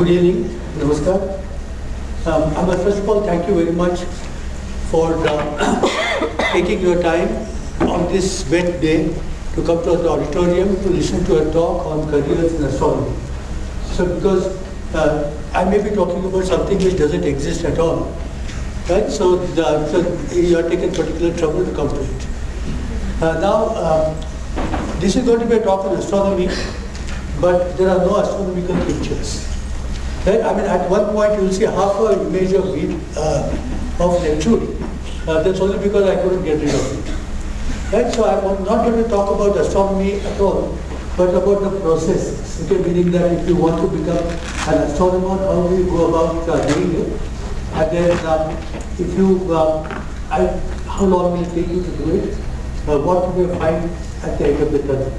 Good evening, Namaskar. Um, I must first of all thank you very much for uh, taking your time on this wet day to come to the auditorium to listen to a talk on careers in astronomy. So because uh, I may be talking about something which doesn't exist at all, right? So, the, so you are taking particular trouble to come to it. Uh, now, um, this is going to be a talk on astronomy, but there are no astronomical pictures. Right? I mean, at one point you will see half a image of it, uh, of Neptune. Uh, that's only because I couldn't get rid of it. Right? So I'm not going to talk about astronomy at all, but about the process. Okay, meaning that if you want to become an astronomer, how do you go about uh, doing it? And then um, if you, uh, I, how long will it take you to do it? Uh, what will you find at the end of the tunnel?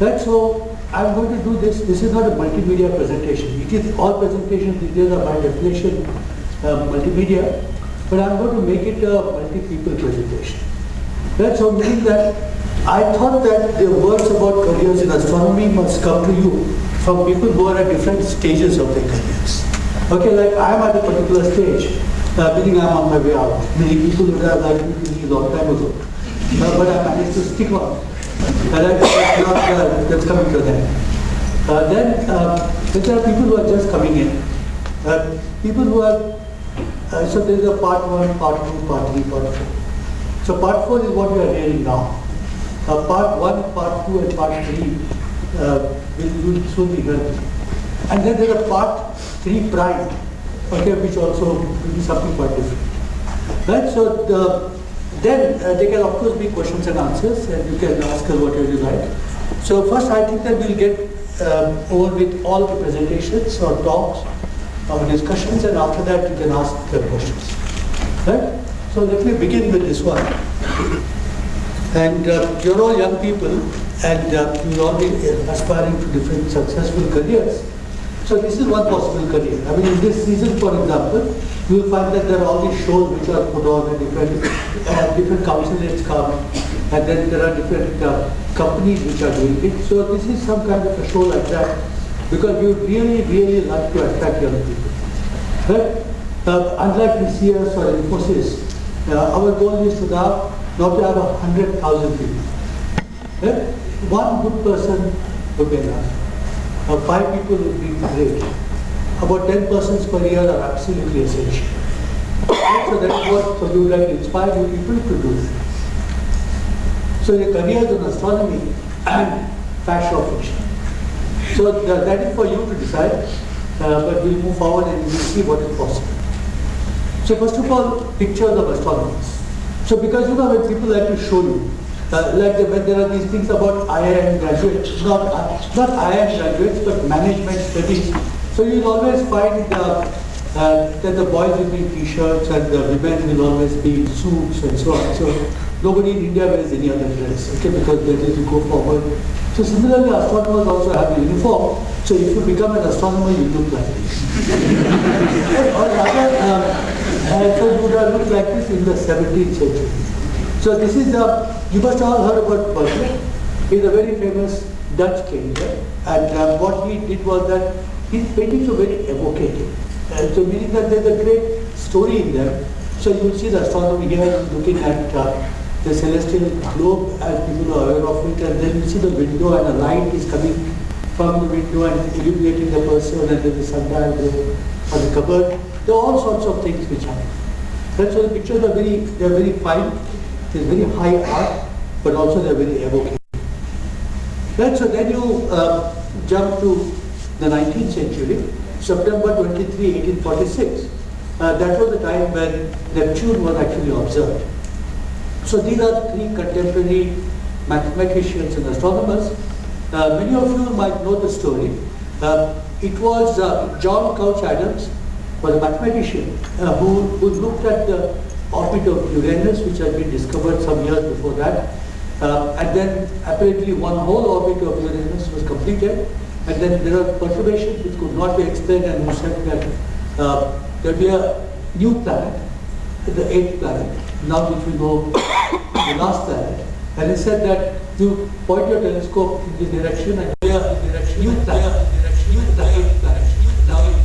Right, so I'm going to do this. This is not a multimedia presentation. It is all presentations, these are by definition uh, multimedia, but I'm going to make it a multi-people presentation. Right, so meaning that I thought that the words about careers in astronomy must come to you from people who are at different stages of their careers. Okay, like I'm at a particular stage, uh, meaning I'm on my way out. Many people would have liked me a long time ago, uh, but I managed to stick on. And that's, not, uh, that's coming to them. Uh, then uh, there are people who are just coming in. Uh, people who are, uh, so there is a part one, part two, part three, part four. So part four is what we are hearing now. Part one, part two, and part three will, will soon be heard. And then there are part three prime, okay, which also will be something quite different. Right, so the, then uh, there can of course be questions and answers and you can ask us whatever you like. So first I think that we'll get um, over with all the presentations or talks or discussions and after that you can ask the questions. Right? So let me begin with this one. And uh, you're all young people and uh, you'll all aspiring to different successful careers. So this is one possible career. I mean, in this season, for example, you will find that there are all these shows which are put on and different, uh, different councillors come and then there are different uh, companies which are doing it. So this is some kind of a show like that because we really, really like to attract young people. But uh, unlike TCS or Infosys, uh, our goal is to now not to have a hundred thousand people. Right? One good person would be enough. Uh, five people would be great. About 10 persons per year are absolutely essential. so that's what so we would like to inspire you people to do. So your careers in astronomy and fashion or fiction. So the, that is for you to decide, uh, but we'll move forward and we'll see what is possible. So first of all, pictures of astronomers. So because you know when people like to show you, uh, like the, when there are these things about IIM graduates, not, uh, not IIM graduates, but management studies. So you'll always find uh, uh, that the boys will be t-shirts and the women will always be suits and so on. So nobody in India wears any other dress, okay, because is to go forward. So similarly, astronomers also have a uniform. So if you become an astronomer, you look like this. or rather, uh, so you would have looked like this in the 17th century. So this is the, you must have all heard about Berkeley. He's a very famous Dutch king, right? And uh, what he did was that his paintings were very evocative. And so meaning that there's a great story in them. So you will see the astronomy here looking at uh, the celestial globe as people are aware of it and then you see the window and a light is coming from the window and illuminating the person and then the sundial there on the cupboard. There are all sorts of things which happen. And so the pictures are very, they are very fine, there's very high art, but also they're very evocative. Right, so then you uh, jump to the 19th century, September 23, 1846. Uh, that was the time when Neptune was actually observed. So these are three contemporary mathematicians and astronomers. Uh, many of you might know the story. Uh, it was uh, John Couch Adams, was a mathematician uh, who, who looked at the orbit of Uranus, which had been discovered some years before that. Uh, and then apparently one whole orbit of Uranus was completed. And then there are perturbations which could not be explained and who said that uh, there will be a new planet, the eighth planet, now which we know the last planet. And he said that you point your telescope in this direction and there direction, new planet, new planet, planet, now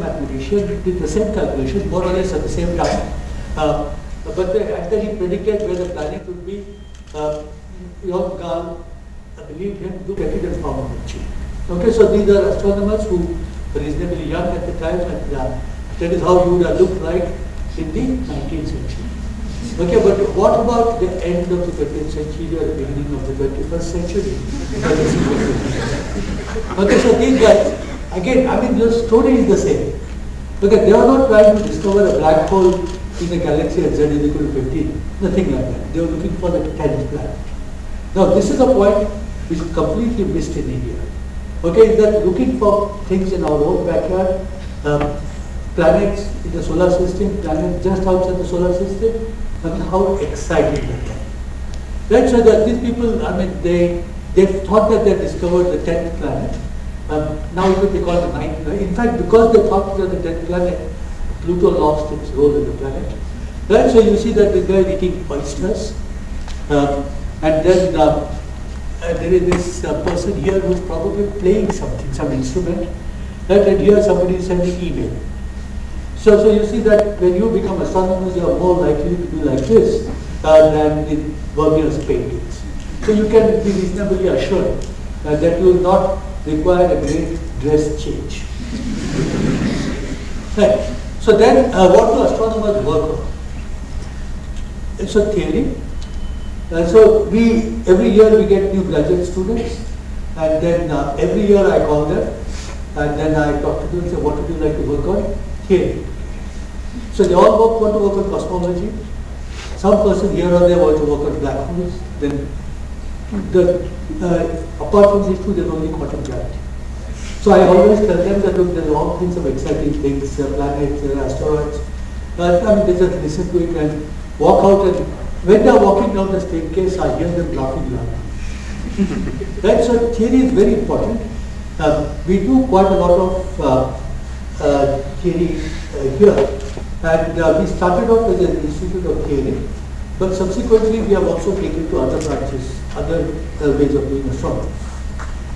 mathematician did the same calculation, more or less at the same time. Uh, but the, after he predicted where the planet would be, uh, Johann Galle believe him, at it and found the. Okay, so these are astronomers who were reasonably young at the time, and uh, that is how you would have looked like in the 19th century. Okay, but what about the end of the 20th century or the beginning of the 21st century? okay, so these guys, again, I mean, the story is the same. Okay, they are not trying to discover a black hole in a galaxy at z is equal to 15. Nothing like that. They were looking for the 10th planet. Now, this is a point which is completely missed in India. Okay, is that looking for things in our own backyard, um, planets in the solar system, planets just outside the solar system, I mean, how exciting that is. That's why that these people, I mean, they, they thought that they discovered the 10th planet. Um, now it would be called the ninth planet. In fact, because they thought that the 10th planet, Pluto lost its role in the planet. Right, so you see that the guy eating oysters. Um, and then uh, uh, there is this uh, person here who's probably playing something, some instrument. Right, and here somebody is sending email. So, so you see that when you become astronomers, you are more likely to be like this uh, than in Vermeer's paintings. So you can be reasonably assured that you will not require a great dress change. right. So then, uh, what do astronomers work on? It's a theory. So we every year we get new graduate students, and then uh, every year I call them, and then I talk to them and say, what would you like to work on? Theory. So they all work, want to work on cosmology. Some person here or there want to work on black holes. Then the, uh, apart from these two, there's only quantum gravity. So I always tell them that look, there are all kinds of exciting things, uh, planets, uh, asteroids. Uh, I mean, they just listen to it and walk out and when they are walking down the staircase, I hear them laughing loudly. right, so theory is very important. Uh, we do quite a lot of uh, uh, theory uh, here. And uh, we started off as an institute of theory, but subsequently we have also taken to other branches, other uh, ways of doing astronomy.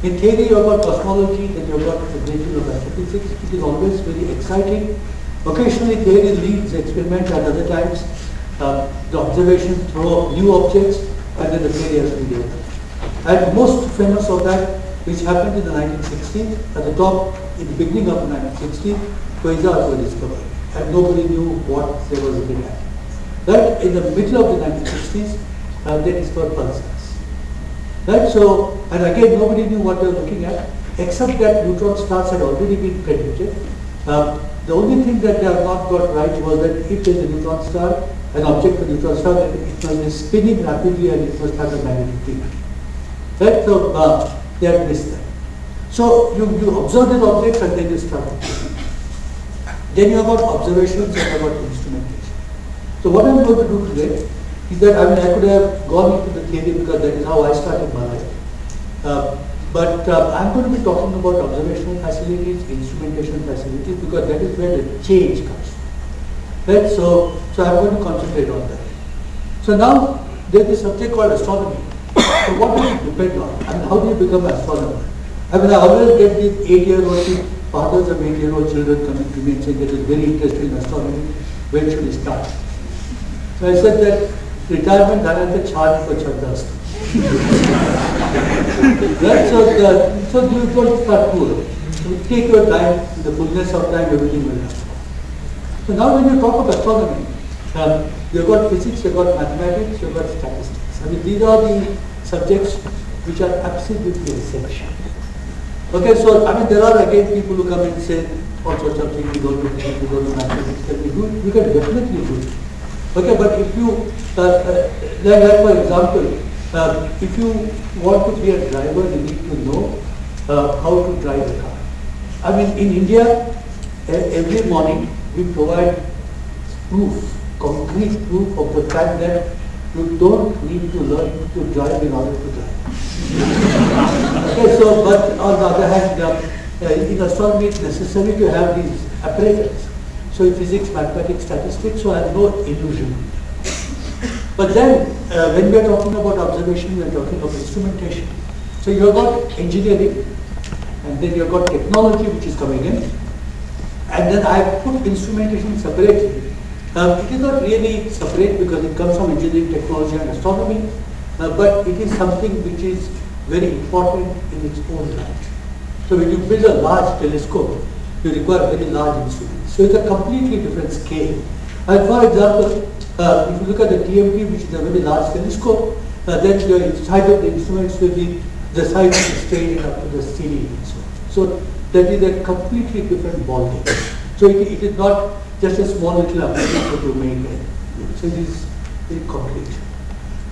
In theory, you have got cosmology, then you have got the branches of astrophysics. It is always very exciting. Occasionally, theory leads experiment, at other times uh, the observation throw up new objects, and then the has to. And most famous of that, which happened in the 1960s, at the top, in the beginning of the 1960s, quasars were discovered and nobody knew what they were looking at. Right in the middle of the 1960s, uh, they discovered pulsars. Right, so, and again nobody knew what they were looking at, except that neutron stars had already been predicted. Uh, the only thing that they have not got right was that if there is a neutron star, an object, a neutron star, then it must be spinning rapidly and it must have a magnetic field. Right, so uh, they had missed that. So you, you observe this object and then you start then you have got observations and you have got instrumentation. So what I'm going to do today is that I mean I could have gone into the theory because that is how I started my life. Uh, but uh, I'm going to be talking about observational facilities, instrumentation facilities because that is where the change comes. Right? So, so I'm going to concentrate on that. So now there is a subject called astronomy. So what do you depend on? I mean, how do you become an astronomer? I mean, I always get these eight-year-old fathers of eight-year-old children coming to me and saying that is very interested in astronomy, when should we start? So I said that retirement the charge for chandas. Right? So, the, so you don't start poor. Take your time, the fullness of time, everything will happen. So now when you talk of astronomy, um, you've got physics, you've got mathematics, you've got statistics. I mean, these are the subjects which are absolutely essential. Okay, so I mean there are again people who come and say all sorts of things, you don't do this, you don't do mathematics, can we do it? You can definitely do it. Okay, but if you, uh, uh, like, like for example, uh, if you want to be a driver, you need to know uh, how to drive a car. I mean in India, every morning we provide proof, concrete proof of the fact that you don't need to learn to drive in order to drive. okay, so, but on the other hand, uh, in astronomy it's necessary to have these apparatus. So in physics, mathematics, statistics, so I have no illusion. But then, uh, when we are talking about observation, we are talking about instrumentation. So you have got engineering, and then you have got technology which is coming in, and then I put instrumentation separately. Um, it is not really separate because it comes from engineering, technology and astronomy, uh, but it is something which is very important in its own right. So when you build a large telescope, you require very large instruments. So it's a completely different scale. And for example, uh, if you look at the TMT, which is a very large telescope, uh, then the size of the instruments will be the size of the strain up to the CD. So, so that is a completely different ballgame. So it, it is not just a small little application you make it. So it is very complete.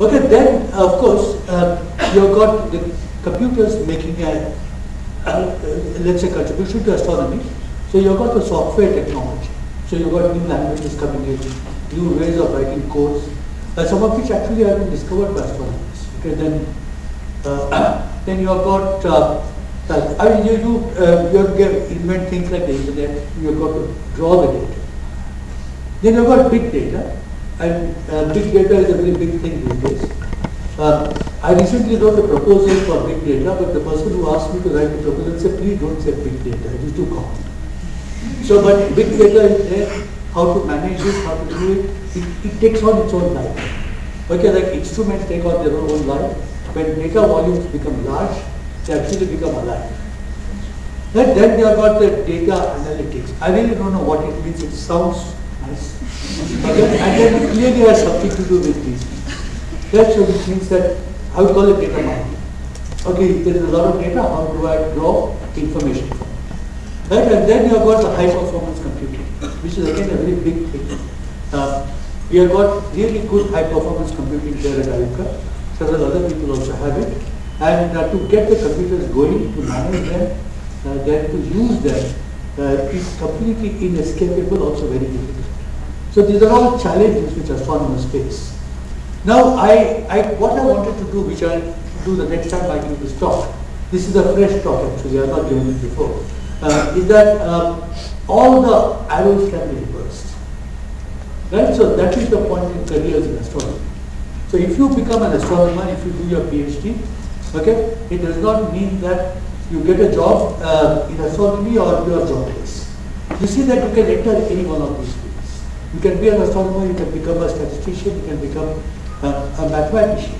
Okay, then of course uh, you've got the computers making a, uh, let's say contribution to astronomy. So you've got the software technology. So you've got new languages coming in, new ways of writing codes, uh, some of which actually have been discovered by astronomers. Okay, then uh, then you have got uh, I mean, you, you, uh, you get, invent things like the internet, you've got to draw the data. Then you've got big data, and uh, big data is a very big thing these days. Uh, I recently wrote a proposal for big data, but the person who asked me to write the proposal said, please don't say big data, it is too common. So, but big data is there, how to manage it, how to do it, it, it takes on its own life. Okay, like instruments take on their own life. When data volumes become large, they actually become alive. And then they have got the data analytics. I really don't know what it means. It sounds nice. Okay? And then it clearly has something to do with these things. That so which means that I would call it data mining. Okay, there is a lot of data, how do I draw information from it? Right? And then you have got the high performance computing, which is again a very big thing. Uh, we have got really good high performance computing there at IUCAA. Several other people also have it. And uh, to get the computers going, to manage them, uh, then to use them, uh, is completely inescapable, also very difficult. So these are all challenges which astronomers face. Now, I, I, what I wanted to do, which I'll do the next time I give this talk, this is a fresh talk actually, I have not given it before, uh, is that um, all the arrows can be reversed. Right? So that is the point in careers in astronomy. So if you become an astronomer, if you do your PhD, Okay? It does not mean that you get a job uh, in astronomy or you are jobless. You see that you can enter any one of these fields. You can be an astronomer, you can become a statistician, you can become uh, a mathematician.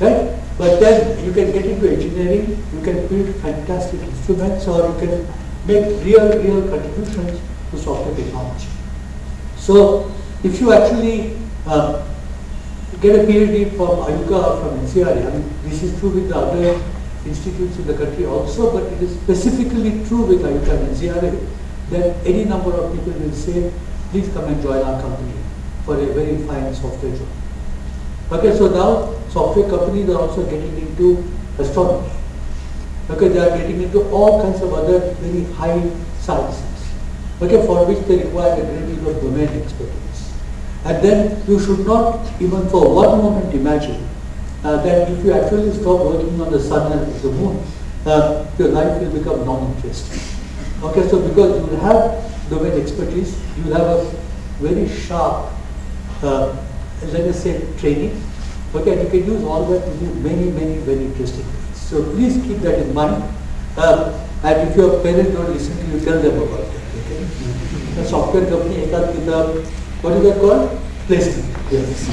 Right? But then you can get into engineering, you can build fantastic instruments or you can make real, real contributions to software technology. So if you actually uh, get a PhD from IUCAA or from NCRA. I mean, this is true with the other institutes in the country also, but it is specifically true with IUCAA and NCRA that any number of people will say, please come and join our company for a very fine software job. Okay, so now software companies are also getting into astronomy. Okay, they are getting into all kinds of other very high sciences. Okay, for which they require a great deal of domain expertise. And then you should not even for one moment imagine uh, that if you actually stop working on the sun and the moon, uh, your life will become non-interesting. Okay, so because you will have domain expertise, you will have a very sharp, uh, let us say, training. Okay, and you can use all that to do many, many, very interesting things. So please keep that in mind. Uh, and if your parents don't listen you, tell them about it. Okay? A software company, what is that called? Placement. Yes.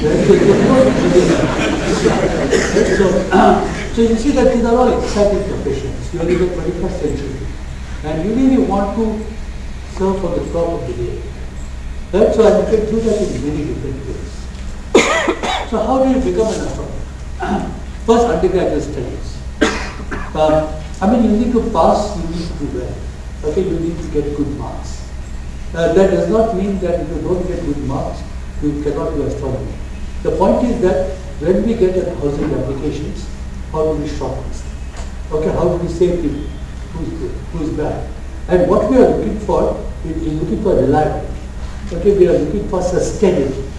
so, so you see that these are all exciting professions. You are in the 21st century. And you really want to serve for the top of the day. Right? So you can do that in many different ways. so how do you become an astronomer? First, undergraduate studies. I mean, you need to pass, you need to do well. Okay, you need to get good marks. Uh, that does not mean that if you don't get good marks, you cannot do astronomy. The point is that when we get a thousand applications, how do we shortlist? Okay, how do we say people who's good, who's bad? And what we are looking for is, looking for reliability. Okay, we are looking for sustainability.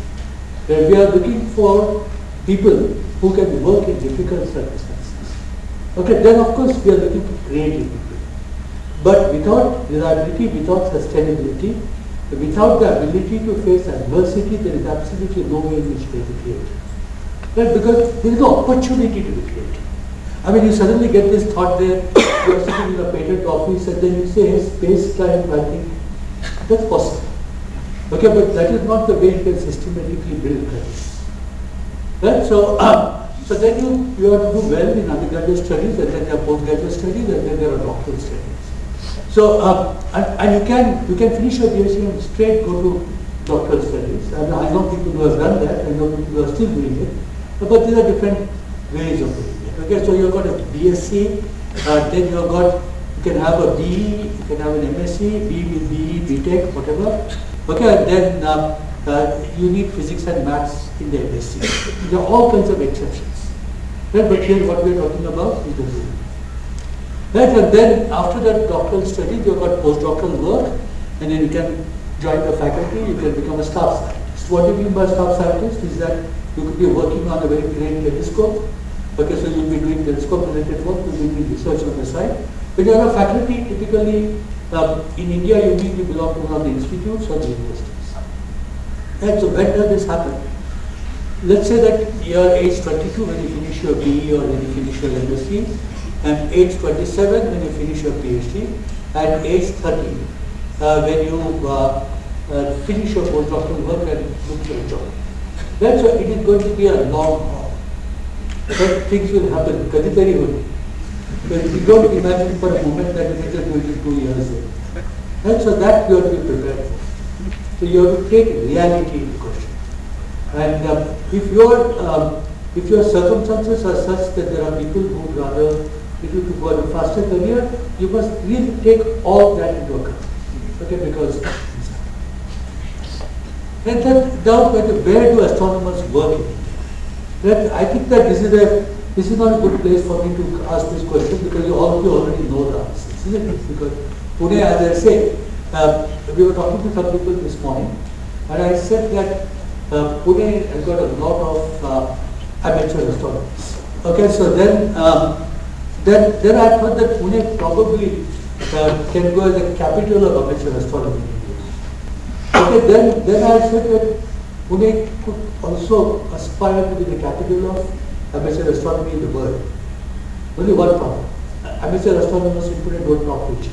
And we are looking for people who can work in difficult circumstances. Okay, then of course we are looking for creative people. But without reliability, without sustainability, without the ability to face adversity, there is absolutely no way in which they will create. Right? Because there is no opportunity to be creative. I mean, you suddenly get this thought there, you are sitting in a patent office and then you say, hey, space time, think, That's possible. Okay, but that is not the way you can systematically build credits. Right? So, um, so then you, you have to do well in undergraduate studies, and then there are postgraduate studies, and then there are doctoral studies. So, um, and, and, you can you can finish your PhD and straight go to doctoral studies. And I know people who have done that, I know people who are still doing it, but these are different ways of doing it. Okay, so you've got a BSc, uh, then you've got you can have a BE, you can have an MSc, B with BE, BTech, whatever. Okay, then um, uh, you need physics and maths in the MSc. There are all kinds of exceptions. Right? But here what we are talking about is the rule. Right? And then after that doctoral study, you've got postdoctoral work, and then you can join the faculty, you can become a staff scientist. What do you mean by staff scientist is that you could be working on a very great telescope. Okay, so you'll be doing telescope related work, you'll be doing research on the side. When you are a faculty, typically um, in India you need to belong to one of the institutes or the universities. And so when does this happen? Let's say that you are age 22 when you finish your BE or when you finish your MSc, and age 27 when you finish your PhD, and age 30 uh, when you uh, uh, finish your postdoctoral work and look for a job. That's why it is going to be a long haul. But things will happen, very good. But you don't imagine for a moment that it is going to be two years. And so that you have to be prepared for. So you have to take reality into question. And um, if your um, if your circumstances are such that there are people who would rather people to go a faster career, you must really take all that into account. Okay, because and then now where do astronomers work in That I think that this is a this is not a good place for me to ask this question because you all of you already know the answers, isn't it? Because Pune, as I say, uh, we were talking to some people this morning, and I said that uh, Pune has got a lot of uh, amateur astronomers. Okay, so then um, then then I thought that Pune probably uh, can go as a capital of amateur astronomy. Okay, then then I said that Pune could also aspire to be the capital of amateur astronomy in the world. Only one problem. Amateur astronomers in Pune don't talk to each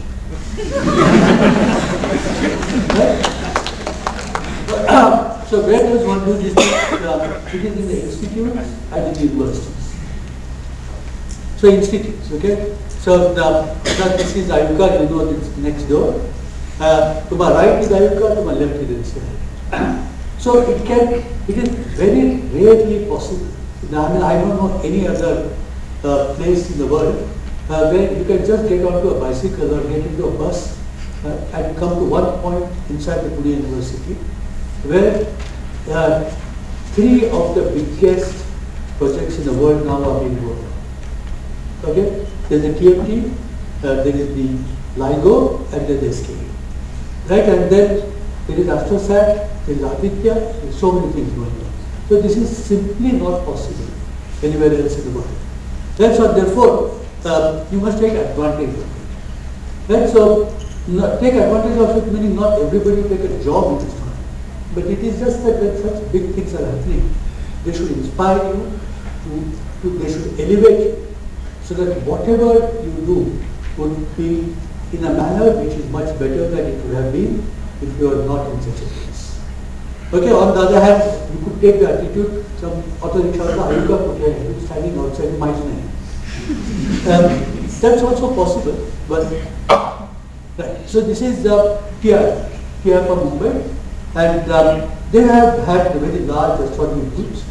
right? so where does one do this? Uh, it is in the institutes and in the universities. So institutes, okay? So the, this is IUCAA, you know it's next door. Uh, to my right is IUCAA, to my left is NCR. so it can, it is very rarely possible I mean, I don't know any other uh, place in the world uh, where you can just get onto a bicycle or get into a bus uh, and come to one point inside the Pune University where uh, three of the biggest projects in the world now are being worked on. Okay? There's the TMT, uh, there is the LIGO, and then the SKA. Right? And then there is AstroSat, there is Aditya, there so many things going on. So this is simply not possible anywhere else in the world. That's what therefore uh, you must take advantage of it. Right? So take advantage of it meaning not everybody take a job in this. But it is just that when such big things are happening, they should inspire you, to, to, they should elevate you, so that whatever you do would be in a manner which is much better than it would have been if you are not in such a place. Okay, on the other hand, you could take the attitude, some auto rickshaw, Putia, standing outside my name. Um, that's also possible, but right. So this is the TR, TR from Mumbai, and um, they have had very large astronomy groups,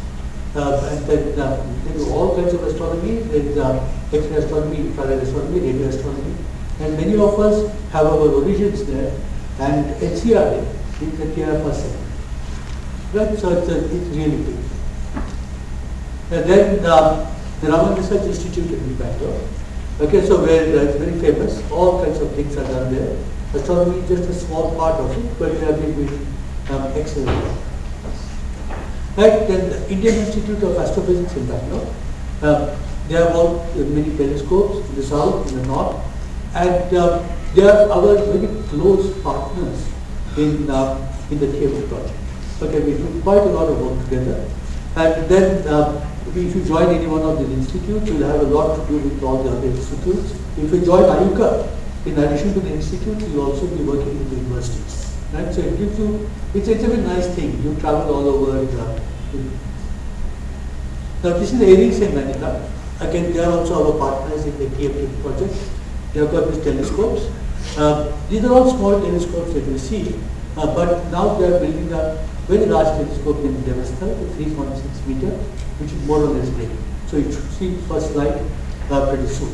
uh, and then uh, they do all kinds of astronomy. There is uh, X-ray astronomy, infrared astronomy, radio astronomy, and many of us have our origins there, and NCR is the TR person. Right? So it's, a, it's really big. And then the Raman Research Institute in Bangalore. Okay, so where uh, it's very famous, all kinds of things are done there. Astronomy is just a small part of it, but they have been doing um, excellent. Right, then the Indian Institute of Astrophysics in Bangalore. Uh, they have all uh, many telescopes in the south, in the north, and uh, they are our very close partners in, uh, in the TMT project. Okay, we do quite a lot of work together. And then uh, if you join any one of these institutes, you'll have a lot to do with all the other institutes. If you join IUCAA, in addition to the institutes, you'll also be working with the universities. Right? So it gives you, it's, it's a very nice thing. You travel all over. Uh, now this is Aries and Manika. Again, they are also our partners in the TMT project. They have got these telescopes. Uh, these are all small telescopes that you see, uh, but now they are building a very large telescope in Devastal, 3.6 meter, which is more or less ready. So you should see first light uh, pretty soon.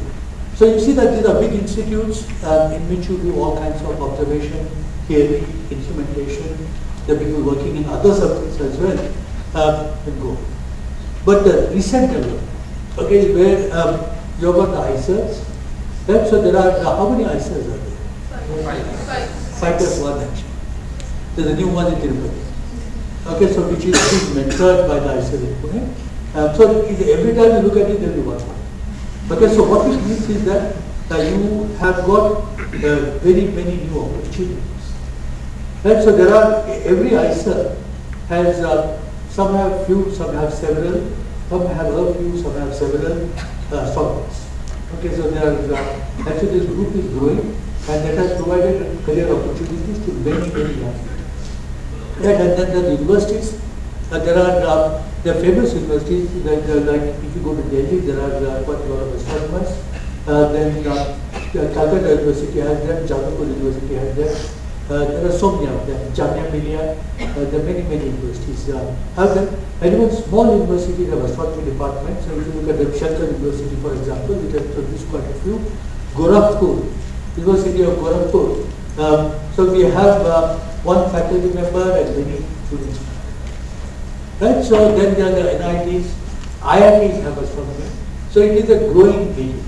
So you see that these are big institutes uh, in which you do all kinds of observation, theory, instrumentation. Are people working in other subjects as well, uh, go. But the recent development, okay, where um, you have got the IISERs, right? So there are, uh, how many IISERs are there? Five. Five. Five plus one actually. There's a new one in Tirupati. Okay, so which is mentored by the IISER in Pune. Um, so every time you look at it, there will be one. Okay, so what it means is that you have got uh, very many new opportunities. Right, so there are, every IISER has, uh, some have few, some have several, some have a few, some have several uh. Okay, so there are, uh, actually this group is growing and that has provided career opportunities to many, many people. Right, and then the universities, uh, there are uh, are famous universities like, uh, like if you go to Delhi, there are uh, quite a lot of astronomers. Uh, then uh, Calcutta University has them, Jadavpur University has them. Uh, there are so many of them. Jamia Millia, uh, there are many many universities uh, them. And even small universities have astronomy departments. So if you look at the Shankar University, for example, which has produced quite a few. Gorakhpur, University of Gorakhpur. Um, so we have uh, one faculty member and many students. Right? So then there are the NITs, IITs have astronomy. So it is a growing field.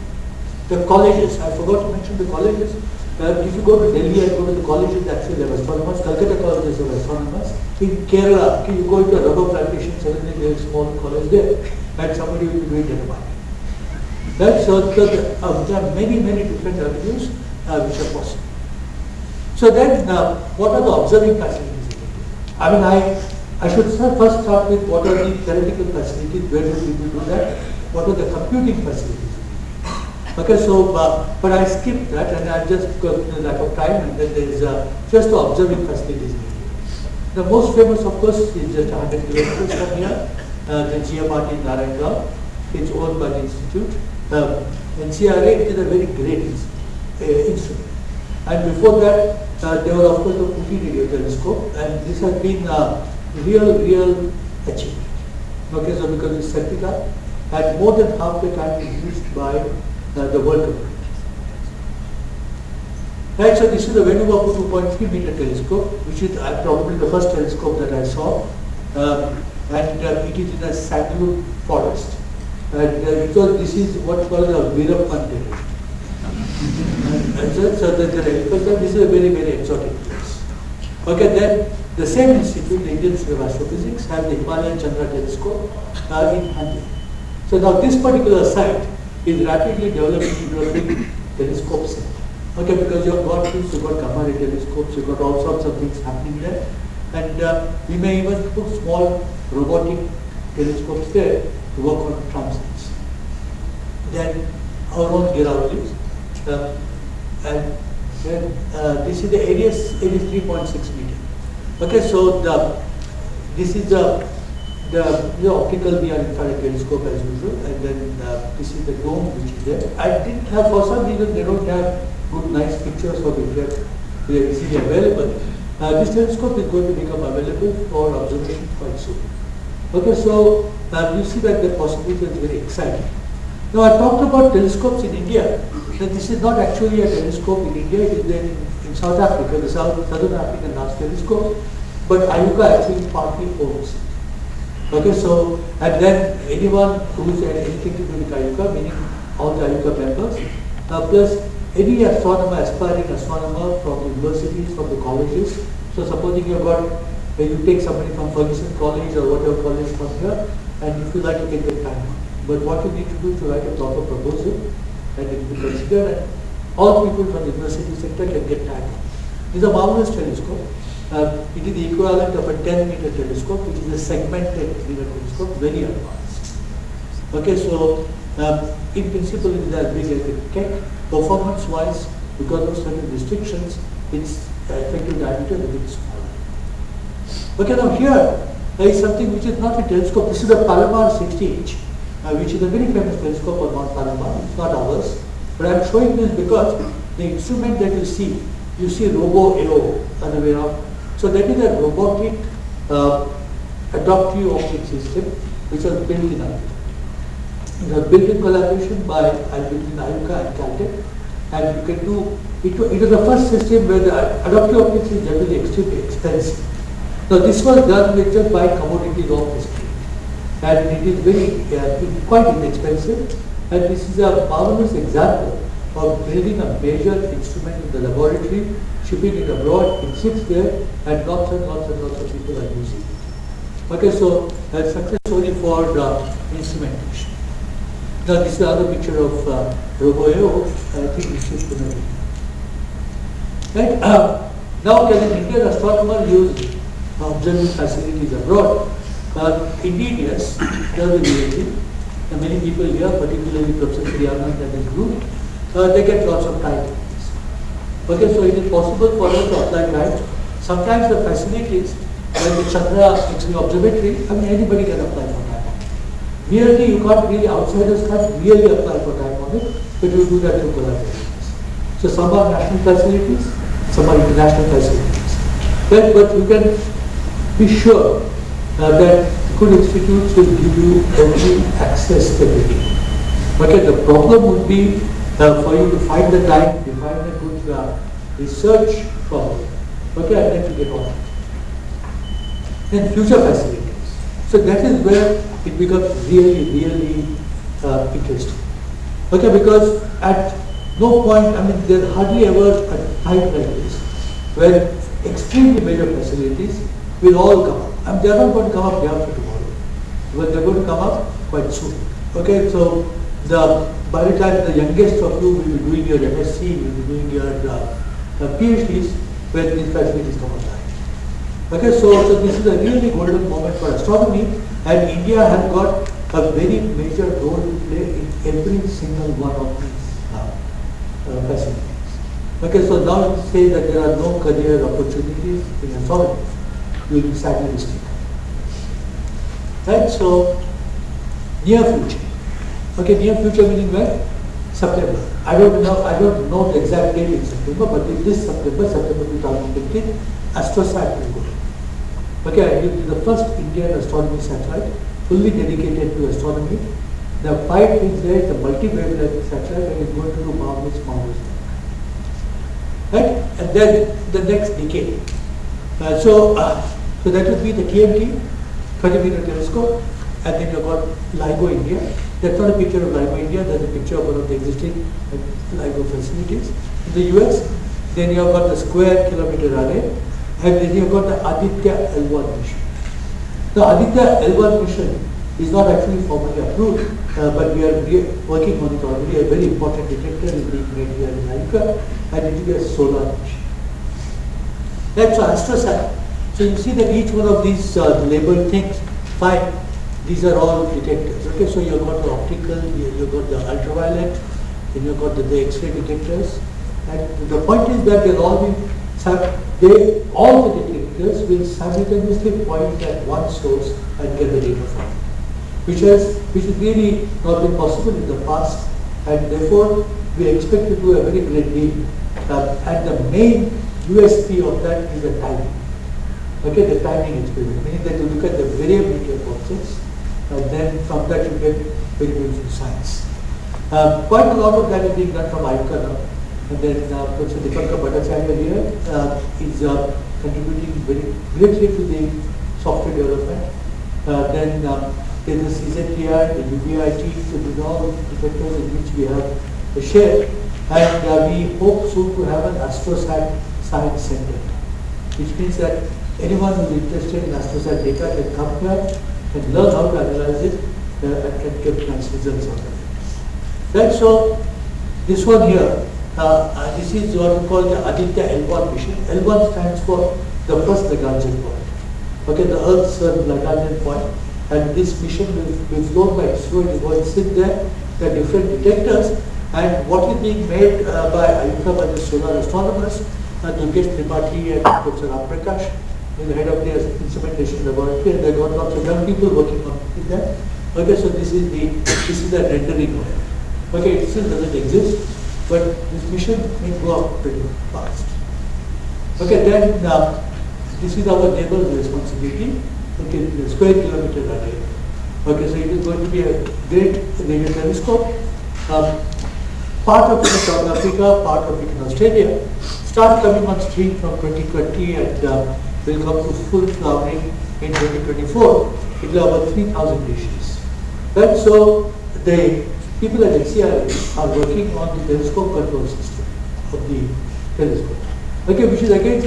The colleges, I forgot to mention the colleges. Uh, if you go to Delhi and go to the colleges, actually they have astronomers. Calcutta colleges have astronomers. In Kerala, you go into a rubber plantation, suddenly there is a small college there, and somebody will be doing. Right? So, so the, uh, there are many, many different avenues uh, which are possible. So then, uh, what are the observing facilities? I mean, I, I should start, first start with what are the theoretical facilities, where do people do that? What are the computing facilities? Okay, so, uh, but I skipped that and I just got the lack of time and then there is uh, just observing facilities. The most famous, of course, is just 100 kilometers from here, uh, the GMRT in Narayana. It's owned by the institute. Um, and CRA is a very great uh, instrument. And before that, uh, there were of course the Ooty radio telescope, and this has been a real, real achievement. Okay, so because it's Septica, and more than half the time is used by uh, the world community. Right, so this is the Vainu Bappu 2.3 meter telescope, which is uh, probably the first telescope that I saw, um, and uh, it is in a sandalwood forest. And uh, because this is what's called a Veerappan terrain. So, so the agriculture, this is a very, very exotic place. Okay, then the same institute, the Indian Institute of Astrophysics, have the Himalayan Chandra telescope uh, in Hanle. So now this particular site is rapidly developing into a big telescope center. Okay, because you've got this, you've got gamma ray telescopes, you've got all sorts of things happening there. And uh, we may even put small robotic telescopes there to work on transits. Then our own Giraudis, uh, and then uh, this is the area, it is 3.6 meter. Okay, so the this is the the, the optical near infrared telescope as usual, and then uh, this is the dome which is there. I didn't have for some reason they don't have good nice pictures of are easily available. Uh, this telescope is going to become available for observation quite soon. Okay, so uh, you see that the possibility is very exciting. Now I talked about telescopes in India. That this is not actually a telescope in India, it is there in, in South Africa, the South, Southern African Large Telescope. But IUCAA actually partly owns. Okay, so, and then anyone who's had anything to do with IUCAA, meaning all the IUCAA members, uh, plus any astronomer, aspiring astronomer from universities, from the colleges. So supposing you've got, when you take somebody from Fergusson College or whatever college from here, and if you like, you can get time. But what you need to do is to write a proper proposal, and it will be considered, and all people from the university sector can get time. It's a marvelous telescope. Uh, it is the equivalent of a 10 meter telescope, which is a segmented meter telescope, very advanced. Okay, so um, in principle it is as big as a Keck. Performance wise, because of certain restrictions, it's effective diameter will be smaller. Okay, now here there is something which is not a telescope. This is a Palomar 60 inch, uh, which is a very famous telescope on Mount Palomar. It's not ours. But I'm showing this because the instrument that you see, you see Robo-AO, other way around. So that is a robotic uh, adaptive optic system which was built in. It was built in collaboration by between IUCAA and Caltech and you can do, it, it was the first system where the adaptive optics is generally extremely expensive. Now this was done with just by commodities of the street and it is very uh, quite inexpensive and this is a marvelous example of building a major instrument in the laboratory, shipping it abroad, it sits there and lots and lots and lots of people are using it. Okay, so that's success story for the instrumentation. Now this is another picture of uh, Robo-AO. I think we should put it. Right? Uh, now can an Indian astronomer use observing facilities abroad? Uh, indeed, yes. There will be many people here, particularly Professor Priyanand and his group, uh, they get lots of time. Okay, so it is possible for us to apply time. Sometimes the facilities, like the Chandra X-ray observatory, I mean anybody can apply for time. Merely you can't really, outsiders can't really apply for it, but you do that through collaborations. So some are national facilities, some are international facilities. But, but you can be sure uh, that good institutes will give you only access stability. Okay, the problem would be uh, for you to find the time, define a uh, research problem. Okay, and then to get on. Then future facilities. So that is where it becomes really, really uh, interesting. Okay, because at no point, I mean, there's hardly ever a time like this where extremely major facilities will all come up. I mean, they're not going to come up day after tomorrow, but they're going to come up quite soon. Okay, so the by the time the youngest of you will be doing your MSc, will be doing your uh, PhDs, when these facilities come online. Okay, so, so this is a really golden moment for astronomy and India has got a very major role to play in every single one of these uh, uh, facilities. Okay, so now say that there are no career opportunities in astronomy, you will be sadly mistaken. Right, so near future. Okay, near future meaning when? September. I don't know, I don't know the exact date in September, but in this September, September 2015, AstroSat will go. Okay, it is the first Indian astronomy satellite fully dedicated to astronomy. The five things there is a multi-wavelength satellite and it's going to do marvelous, marvelous. Right? And then the next decade. Uh, so, uh, so that would be the TMT, 30 meter telescope, and then you've got LIGO India. That's not a picture of LIGO India, that's a picture of one of the existing uh, LIGO facilities. In the US, then you've got the square kilometer array, and then you've got the Aditya L1 mission. The Aditya L1 mission is not actually formally approved, uh, but we are working on it already. A very important detector is being made here in America, and it will be a solar mission. That's AstroSat. So you see that each one of these uh, labeled things, five, these are all detectors. Okay, so you've got the optical, you've got the ultraviolet, then you've got the, the X-ray detectors. And the point is that they'll all be they, all the detectors will simultaneously point at one source and get the data from it, which has which has really not been possible in the past, and therefore we expect to do a very great deal. Uh, and the main USP of that is the timing. Okay, the timing experiment, meaning that you look at the variability of objects, and then from that you get very beautiful science. Uh, quite a lot of that is being done from now. And then uh, Professor Dipankar Bhattacharya here uh, is uh, contributing very greatly to the software development. Uh, then uh, is the CZTI, the UVIT, so these are all detectors in which we have a share. And we hope soon to have an AstroSat Science Center, which means that anyone who is interested in AstroSat data can come here and learn how to analyze it uh, and can get nice results out of it. Right, so this one here, uh, uh, this is what we call the Aditya L1 mission. L1 stands for the first Lagrangian point. Okay, the Earth's Lagrangian point. And this mission will be flown by ISRO. It is going to sit there. Are different detectors. And what is being made uh, by IUCAA, by the solar astronomers, uh, Durgesh Tripathi and Professor Prakash, the head of the instrumentation laboratory, and they got lots of young people working on them. Okay, so this is the this is the rendering of it. Okay, it still doesn't exist, but this mission may go up pretty fast. Okay, then uh, this is our neighbor's responsibility. Okay, the square kilometer array. Okay, so it is going to be a great radio telescope. Um, part of it in South Africa, part of it in Australia. Start coming on stream from 2020 and uh, will come to full flowering in 2024. It will have about 3,000 dishes. Right, so the people at NCR are working on the telescope control system of the telescope. Okay, which is again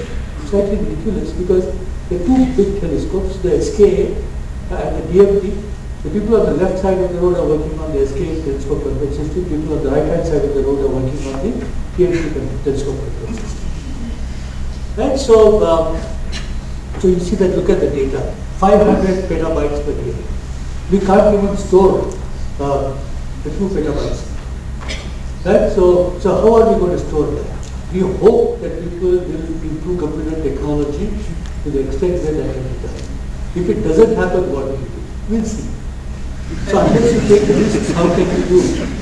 slightly ridiculous because the two big telescopes, the SKA and the DFT, the people on the left side of the road are working on the SKA telescope control system, people on the right hand side of the road are working on the DFT telescope control system. Right, so, um, so you see that, look at the data, 500 petabytes per day. We can't even store uh, the 2 petabytes. Right, so, so how are we going to store that? We hope that people will improve computer technology to the extent that that can be done. If it doesn't happen, what will we do? We'll see. So unless you take the risk, how can you do?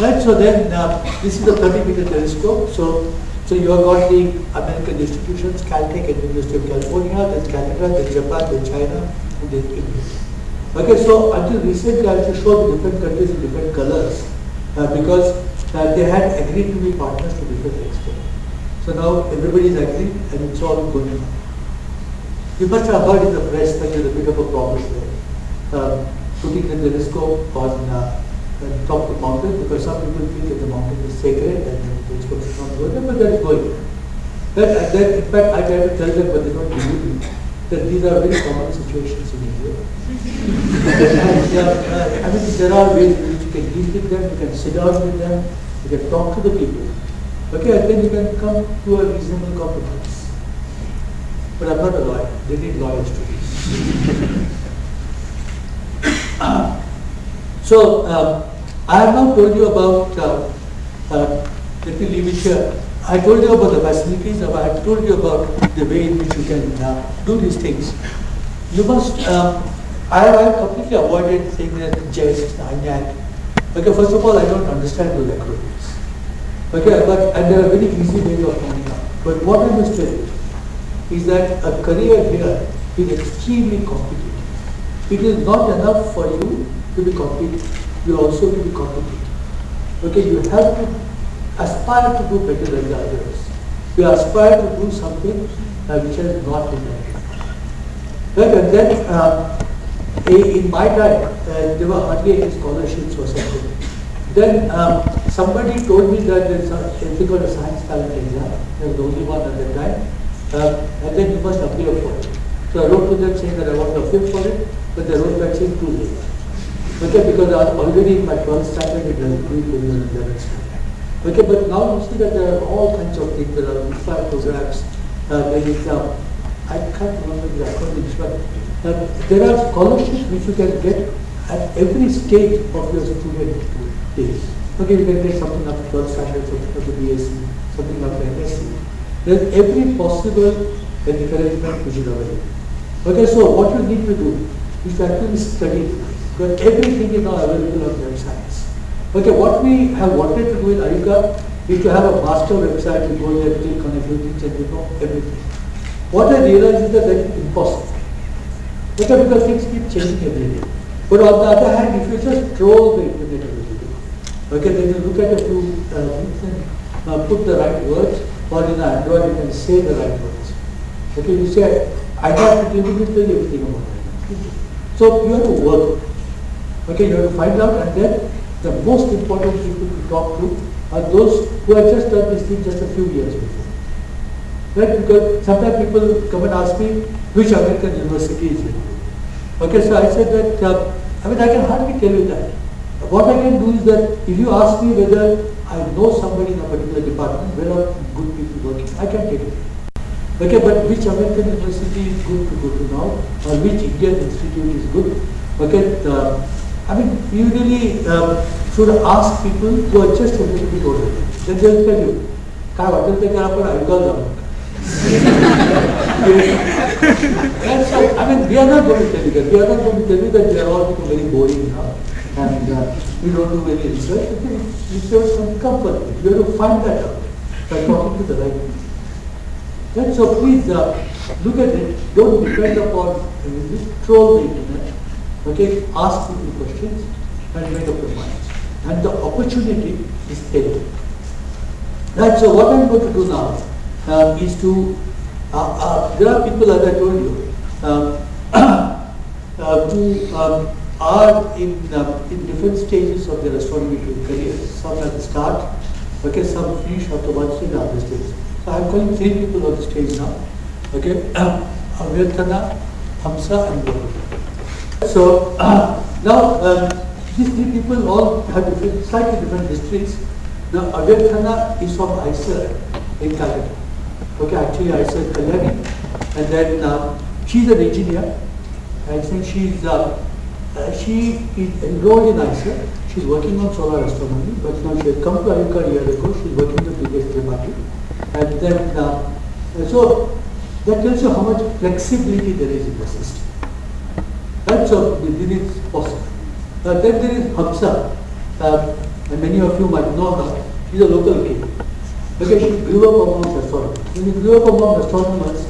Right, so then uh, this is a 30 meter telescope. So so you have got the American institutions, Caltech and University of California, then Canada, then Japan, then China, and then India. Okay, so until recently I used to show the different countries in different colors uh, because uh, they had agreed to be partners to different extent. So now everybody is agreed and it's all going on. You must have heard in the press that there's a bit of a problem there. Uh, putting the telescope on uh, top of the mountain because some people think that the mountain is sacred and the telescope is not going but that is going. That, and then, in fact, I try to tell them, but they don't believe me, that these are very common situations in India. uh, I mean, there are ways in which you can deal with them, you can sit down with them, you can talk to the people. Okay, and then you can come to a reasonable compromise. But I'm not a lawyer. They need lawyers to be. so, um, I have now told you about, uh, uh, let me leave it here. I told you about the facilities, I told you about the way in which you can uh, do these things. You must, um, I have completely avoided saying that jest, and Okay, first of all, I don't understand those acronyms. Okay, but, and there are very easy ways of finding out. But what I must tell you is that a career here is extremely competitive. It is not enough for you to be competitive you also be competitive. Okay, you have to aspire to do better than the others. You aspire to do something uh, which has not been done. Right, and then uh, in my time, uh, there were hardly any scholarships or something. Then um, somebody told me that there's something called a science talent exam. I was the only one at that time. Uh, and then you must appear for it. So I wrote to them saying that I want to appear for it, but they wrote back saying too late. Okay, because already my 12th standard, it do it in 11th standard. Okay, but now you see that there are all kinds of things. There are five programs. Uh, there is, uh, I can't remember the acronyms, but uh, there are scholarships which you can get at every stage of your student days. Okay, you can get something to 12th standard, something up BSc, something to MSc. There's every possible encouragement which is available. Okay, so what you need to do is to actually study because everything is now available on websites. Okay, what we have wanted to do in IUCAA is to have a master website, you go there, click on things and you know everything. What I realized is that that is impossible. Okay, because things keep changing every day. But on the other hand, if you just troll the internet a little bit, okay, then you look at a few uh, things and uh, put the right words, or in Android you can say the right words. Okay, you say, I have to tell you everything about that. So you have to work. Okay, you have to find out and then the most important people to talk to are those who have just done this thing just a few years before. Right? Because sometimes people come and ask me which American university is it. Okay, so I said that, uh, I mean I can hardly tell you that. What I can do is that if you ask me whether I know somebody in a particular department, where are good people working, I can tell you. Okay, but which American university is good to go to now, or which Indian institute is good? Okay, uh, I mean, you really um, should ask people who are just a little bit older. Then they'll tell you. काय वाटेल ते करा पण ऐकायला जाऊ नका. That's all. I mean, we are not going to tell you that. We are not going to tell you that they are all become very boring now. And uh, we don't do any research. I think It's just some comfort. You have to find that out by talking to the right people. Right? So please uh, look at it. Don't depend upon uh, just troll the internet. Okay? Ask people questions and make up your minds. And the opportunity is there. Right, so what I'm going to do now uh, is to, uh, uh, there are people, as I told you, um, uh, who um, are in, uh, in different stages of their astronomy career. Some at the start, okay, some finish after one stage, other stage. So I'm calling three people on the stage now. Okay, Avyarthana, Hamsa, and Guru. So now um, these three people all have different, slightly different histories. Now Avyarthana is from IISER in Calcutta. Okay, actually IISER Kalyani. And then uh, she's an engineer. I think she's uh, uh, she is enrolled in IISER. She's working on solar astronomy, but now she had come to IUCAA a year ago. She's working in the Brigade Tripathi. And then, uh, so that tells you how much flexibility there is in the system. Right? So this is possible. Uh, then there is Hamsa, uh, and many of you might know her. She's a local kid. Okay, she grew up among astronomers. When you grew up among astronomers,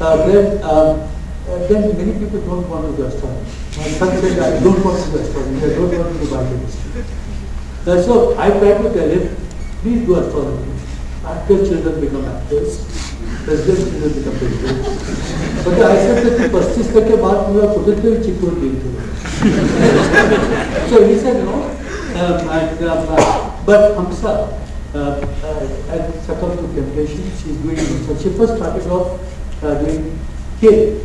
uh, then, um, uh, then many people don't want to do astronomy. My son said, I don't want to do astronomy, I don't want to do biochemistry. Uh, so I tried to tell him, please do astronomy. Actor children become actors, president children become presidents. But I said that the पच्चीस तक के बाद पूरा कुदरती चिकूर नहीं So he said no. Um, and, um, uh, but Hamsa uh, uh, had succumbed to temptation. She's doing so. She first started off uh, doing here.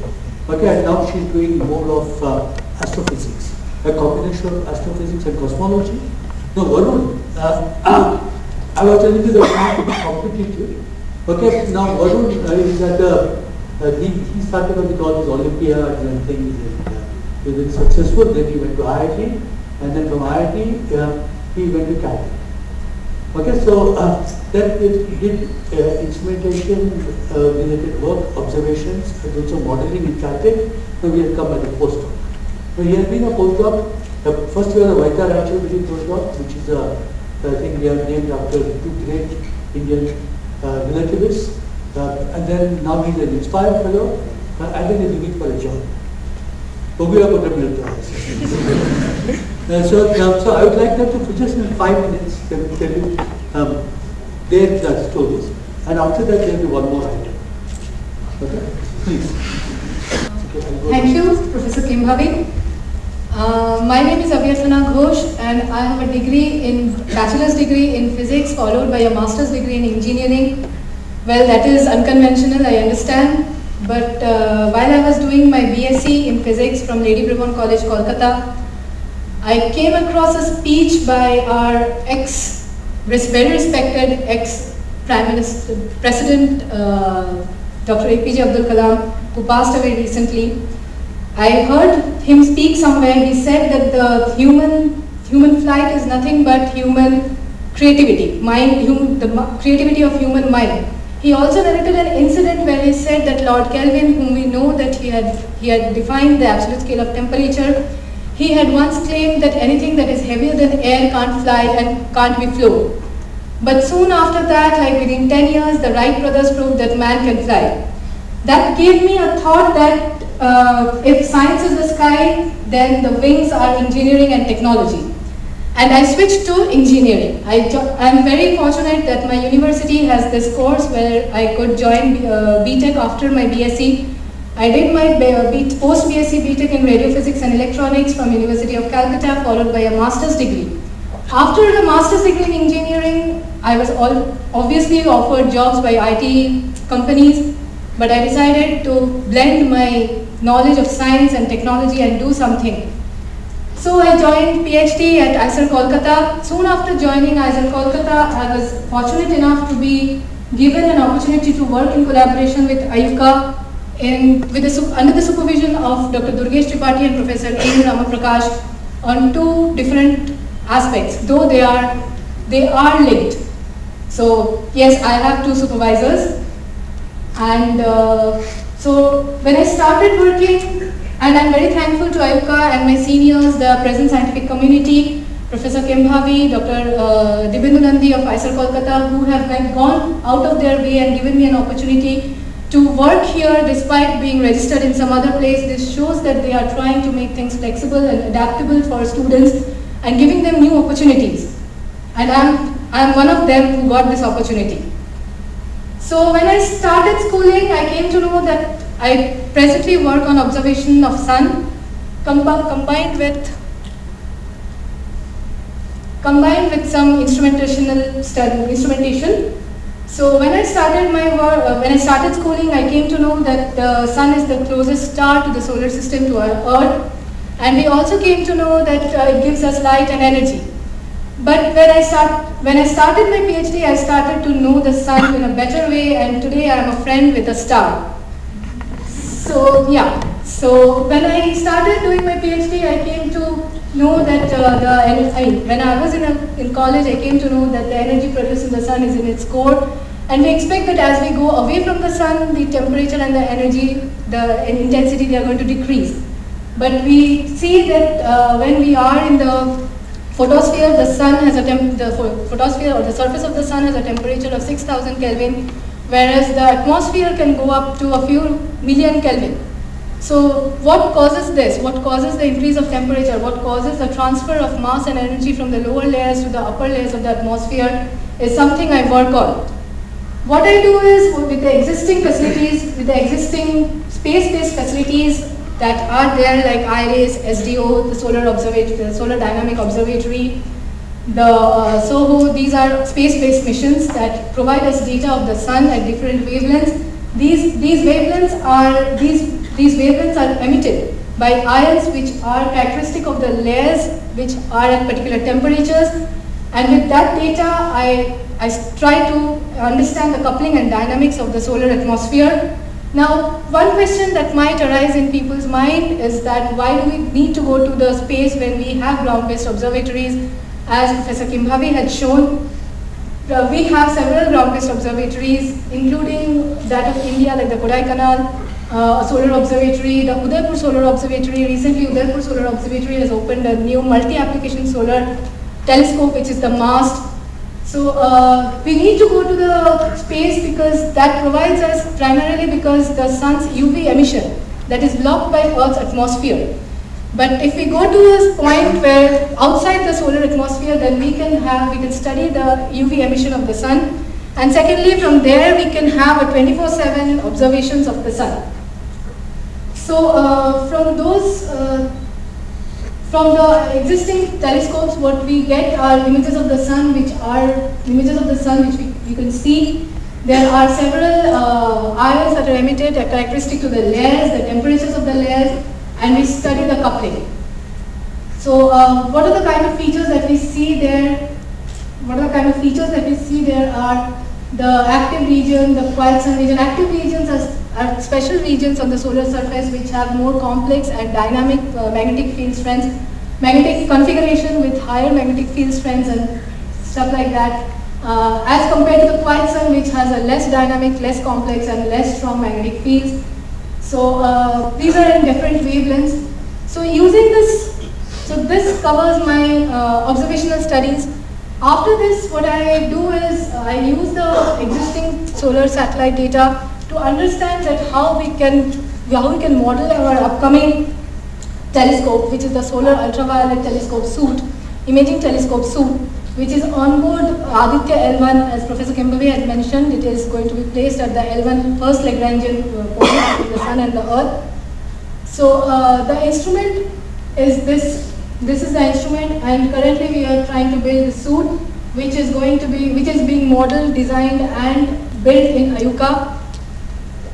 Okay, and now she's doing more of uh, astrophysics, a combination of astrophysics and cosmology. No, Varun, uh, I was telling you that it's not to be competitive. Okay, now Varun uh, is at the, uh, he, he started with all these Olympiads and things and uh, he was successful. Then he went to IIT and then from IIT uh, he went to Caltech. Okay, so uh, then he did uh, instrumentation uh, related work, observations, and also modeling in Caltech. So we had come as a postdoc. So he has been a postdoc. The first year of Vaidya-Raychaudhuri postdoc, which is a, I think they are named after two great Indian uh, relativists. Uh, and then now he's an inspired fellow, uh, and then he's looking for a job. Bogura Kotra Milta. Uh, so, um, so I would like them to just in five minutes they tell you um, their uh, stories, and after that there will be one more item. Okay, please. Okay, Thank you, Professor Kembhavi. Uh, my name is Avyarthana Ghosh and I have a degree in, bachelor's degree in physics followed by a master's degree in engineering. Well, that is unconventional, I understand. But uh, while I was doing my BSc in physics from Lady Brabourne College, Kolkata, I came across a speech by our ex, very respected ex Prime Minister, President uh, Dr. APJ Abdul Kalam, who passed away recently. I heard him speak somewhere. He said that the human human flight is nothing but human creativity, mind, hum, the creativity of human mind. He also narrated an incident where he said that Lord Kelvin, whom we know that he had he had defined the absolute scale of temperature, he had once claimed that anything that is heavier than air can't fly and can't be flown. But soon after that, like within 10 years, the Wright brothers proved that man can fly. That gave me a thought that uh, if science is the sky, then the wings are engineering and technology. And I switched to engineering. I I'm very fortunate that my university has this course where I could join uh, BTech after my BSc. I did my uh, post BSc BTech in radio physics and electronics from University of Calcutta, followed by a master's degree. After the master's degree in engineering, I was all obviously offered jobs by IT companies, but I decided to blend my knowledge of science and technology and do something. So I joined PhD at IISER Kolkata. Soon after joining IISER Kolkata, I was fortunate enough to be given an opportunity to work in collaboration with IUCAA in, with the, under the supervision of Dr. Durgesh Tripathi and Professor A. Ramaprakash on two different aspects, though they are, they are linked. So yes, I have two supervisors. And uh, so when I started working, and I'm very thankful to IUCAA and my seniors, the present scientific community, Professor Kembhavi, Dr. Uh, Dibyendu Nandi of IISER Kolkata, who have gone out of their way and given me an opportunity to work here despite being registered in some other place. This shows that they are trying to make things flexible and adaptable for students and giving them new opportunities. And I'm, I'm one of them who got this opportunity. So when I started schooling, I came to know that I presently work on observation of sun combined with combined with some instrumentational study, instrumentation. So when I started my work, uh, when I started schooling, I came to know that the sun is the closest star to the solar system to our Earth, and we also came to know that uh, it gives us light and energy. But when I start, when I started my PhD, I started to know the sun in a better way, and today I am a friend with a star. So yeah, so when I started doing my PhD, I came to know that uh, the, I mean, when I was in, a, in college, I came to know that the energy produced in the sun is in its core. And we expect that as we go away from the sun, the temperature and the energy, the intensity, they are going to decrease. But we see that uh, when we are in the photosphere, the sun has a temp the photosphere or the surface of the sun has a temperature of 6000 Kelvin, whereas the atmosphere can go up to a few million Kelvin. So what causes this? What causes the increase of temperature? What causes the transfer of mass and energy from the lower layers to the upper layers of the atmosphere is something I work on. What I do is with the existing facilities, with the existing space-based facilities that are there like IRIS, SDO, the Solar Observatory, the Solar Dynamic Observatory, the uh, SOHO, these are space-based missions that provide us data of the sun at different wavelengths. These, these wavelengths are, these these wavelengths are emitted by ions which are characteristic of the layers which are at particular temperatures and with that data I, I try to understand the coupling and dynamics of the solar atmosphere. Now one question that might arise in people's mind is that why do we need to go to the space when we have ground-based observatories as Professor Kembhavi had shown uh, we have several ground-based observatories, including that of India, like the Kodaikanal, uh, solar observatory, the Udaipur Solar Observatory. Recently, Udaipur Solar Observatory has opened a new multi-application solar telescope, which is the MAST. So uh, we need to go to the space because that provides us primarily because the sun's UV emission that is blocked by Earth's atmosphere. But if we go to a point where outside the solar atmosphere, then we can have, we can study the UV emission of the sun. And secondly, from there we can have a 24-7 observations of the sun. So uh, from those, uh, from the existing telescopes, what we get are images of the sun, which are images of the sun which we, you can see. There are several uh, ions that are emitted, are characteristic to the layers, the temperatures of the layers, and we study the coupling. So uh, what are the kind of features that we see there? What are the kind of features that we see there are the active region, the quiet sun region. Active regions are are special regions on the solar surface which have more complex and dynamic uh, magnetic field strengths, magnetic configuration with higher magnetic field strengths and stuff like that, uh, as compared to the quiet sun which has a less dynamic, less complex and less strong magnetic fields. So uh, these are in different wavelengths. So using this, so this covers my uh, observational studies. After this, what I do is uh, I use the existing solar satellite data to understand that how we can how we can model our upcoming telescope, which is the Solar Ultraviolet Telescope SUIT, imaging telescope SUIT, which is on board Aditya L1, as Professor Kembhavi had mentioned, it is going to be placed at the L1 first Lagrangian uh, point between the Sun and the Earth. So uh, the instrument is this, this is the instrument and currently we are trying to build the SUIT which is going to be, which is being modeled, designed and built in IUCAA.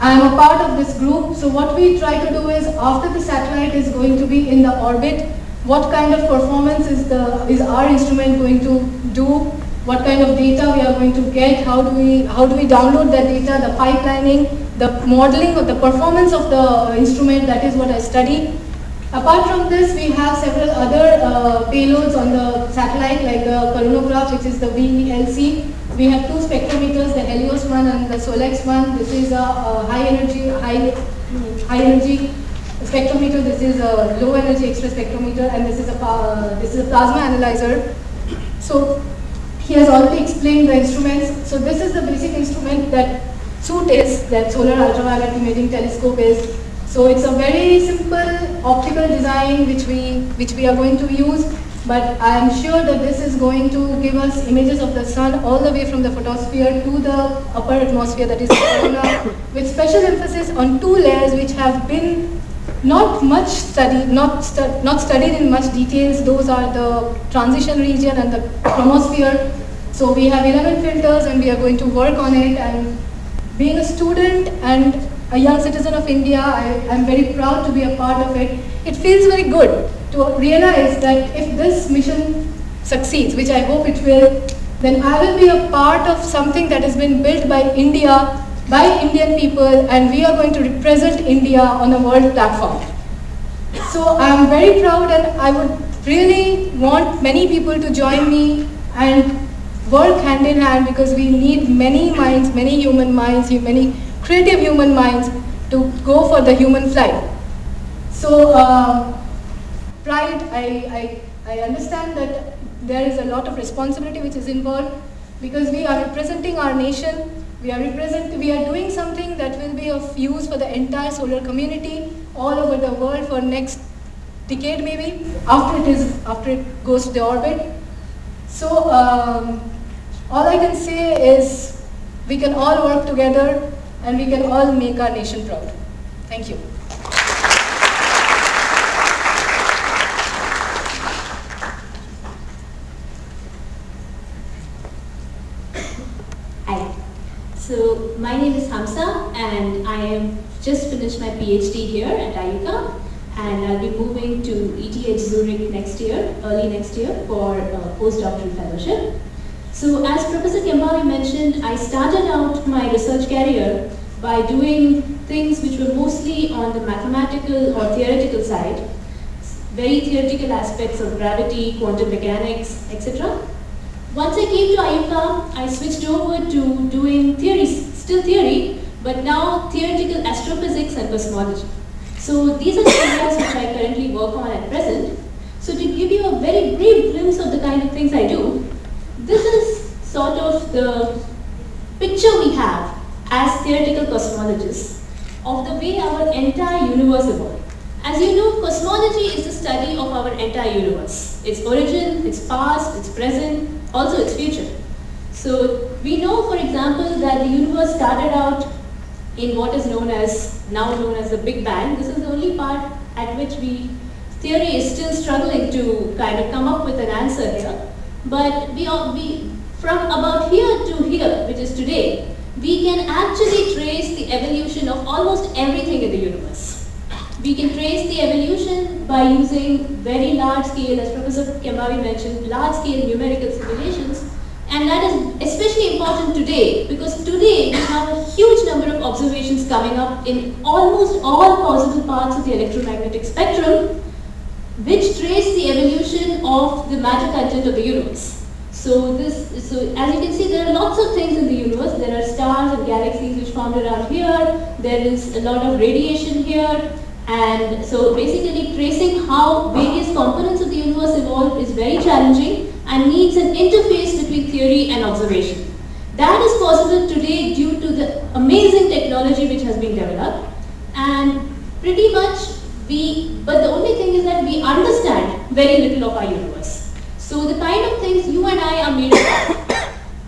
I am a part of this group. So what we try to do is after the satellite is going to be in the orbit, what kind of performance is, the, is our instrument going to do? What kind of data we are going to get? How do we, how do we download that data? The pipelining, the modeling of the performance of the instrument, that is what I study. Apart from this, we have several other uh, payloads on the satellite like the coronagraph, which is the VELC, we have two spectrometers, the Helios one and the Solex one. This is a, a high energy, high, high energy spectrometer. This is a low energy X-ray spectrometer, and this is a uh, this is a plasma analyzer. So he has already explained the instruments. So this is the basic instrument that SUIT is, that Solar Ultraviolet Imaging Telescope is. So it's a very simple optical design which we which we are going to use. But I am sure that this is going to give us images of the sun all the way from the photosphere to the upper atmosphere, that is corona, with special emphasis on two layers which have been not much studied, not, stu not studied in much details. Those are the transition region and the chromosphere. So we have 11 filters and we are going to work on it. And being a student and a young citizen of India, I am very proud to be a part of it. It feels very good to realize that if this mission succeeds, which I hope it will, then I will be a part of something that has been built by India, by Indian people, and we are going to represent India on a world platform. So I am very proud and I would really want many people to join me and work hand in hand because we need many minds, many human minds, many creative human minds to go for the human flight. So uh, pride, I, I, I understand that there is a lot of responsibility which is involved because we are representing our nation, we are represent, we are doing something that will be of use for the entire solar community all over the world for next decade maybe, after it is, after it goes to the orbit. So um, all I can say is we can all work together and we can all make our nation proud. Thank you. Hi. So my name is Hamsa and I am just finished my PhD here at IUCAA and I'll be moving to ETH Zurich next year, early next year for a postdoctoral fellowship. So as Professor Kembhavi mentioned, I started out my research career by doing things which were mostly on the mathematical or theoretical side, very theoretical aspects of gravity, quantum mechanics, etc. Once I came to IUCAA, I switched over to doing theory, still theory, but now theoretical astrophysics and cosmology. So these are the areas which I currently work on at present. So to give you a very brief glimpse of the kind of things I do, this is sort of the picture we have as theoretical cosmologists of the way our entire universe evolved. As you know, cosmology is the study of our entire universe. Its origin, its past, its present, also its future. So we know, for example, that the universe started out in what is known as, now known as the Big Bang. This is the only part at which we, theory is still struggling to kind of come up with an answer here. But we, are, we from about here to here, which is today, we can actually trace the evolution of almost everything in the universe. We can trace the evolution by using very large scale, as Professor Kembhavi mentioned, large scale numerical simulations. And that is especially important today because today we have a huge number of observations coming up in almost all possible parts of the electromagnetic spectrum which trace the evolution of the matter content of the universe. So this, so as you can see, there are lots of things in the universe. There are stars and galaxies which formed around here. There is a lot of radiation here. And so basically tracing how various components of the universe evolved is very challenging and needs an interface between theory and observation. That is possible today due to the amazing technology which has been developed. And pretty much we, but the only thing is that we understand very little of our universe. So the kind of things you and I are made of,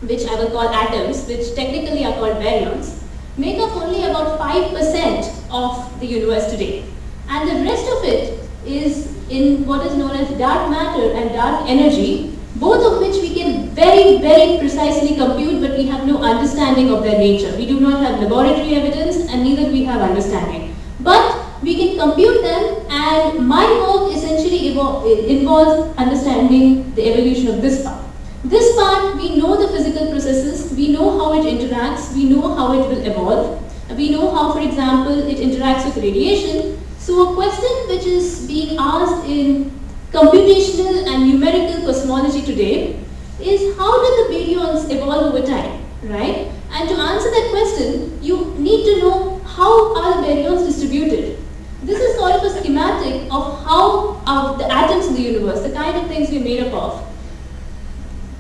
which I will call atoms, which technically are called baryons, make up only about 5% of the universe today. And the rest of it is in what is known as dark matter and dark energy, both of which we can very, very precisely compute, but we have no understanding of their nature. We do not have laboratory evidence and neither we have understanding. But we can compute them and my work essentially eh, involves understanding the evolution of this part. This part, we know the physical processes, we know how it interacts, we know how it will evolve, we know how, for example, it interacts with radiation. So a question which is being asked in computational and numerical cosmology today is how did the baryons evolve over time, right? And to answer that question, you need to know how are the baryons distributed. This is sort of a schematic of how uh, the atoms in the universe, the kind of things we're made up of,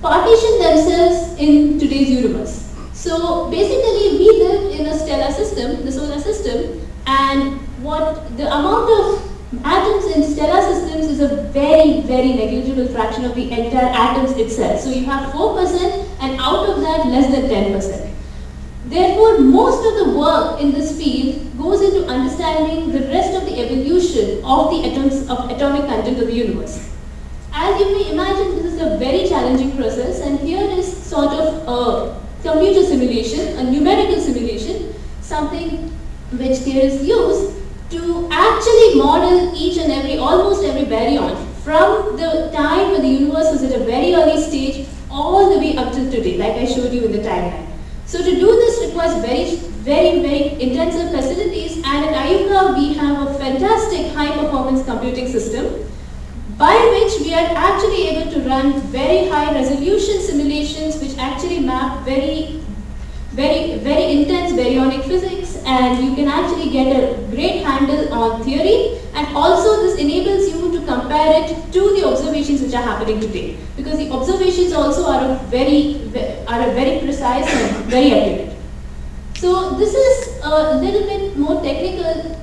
partition themselves in today's universe. So basically we live in a stellar system, the solar system, and what the amount of atoms in stellar systems is a very, very negligible fraction of the entire atoms itself. So you have 4% and out of that less than 10%. Therefore, most of the work in this field goes into understanding the rest of the evolution of the atoms of atomic content of the universe. As you may imagine, this is a very challenging process and here is sort of a computer simulation, a numerical simulation, something which here is used to actually model each and every, almost every baryon from the time when the universe was at a very early stage all the way up till today, like I showed you in the timeline. So to do this requires very, very, very intensive facilities. And at IUCAA we have a fantastic high performance computing system by which we are actually able to run very high resolution simulations which actually map very very, very intense baryonic physics and you can actually get a great handle on theory and also this enables you to compare it to the observations which are happening today because the observations also are very, are very precise and very accurate. So this is a little bit more technical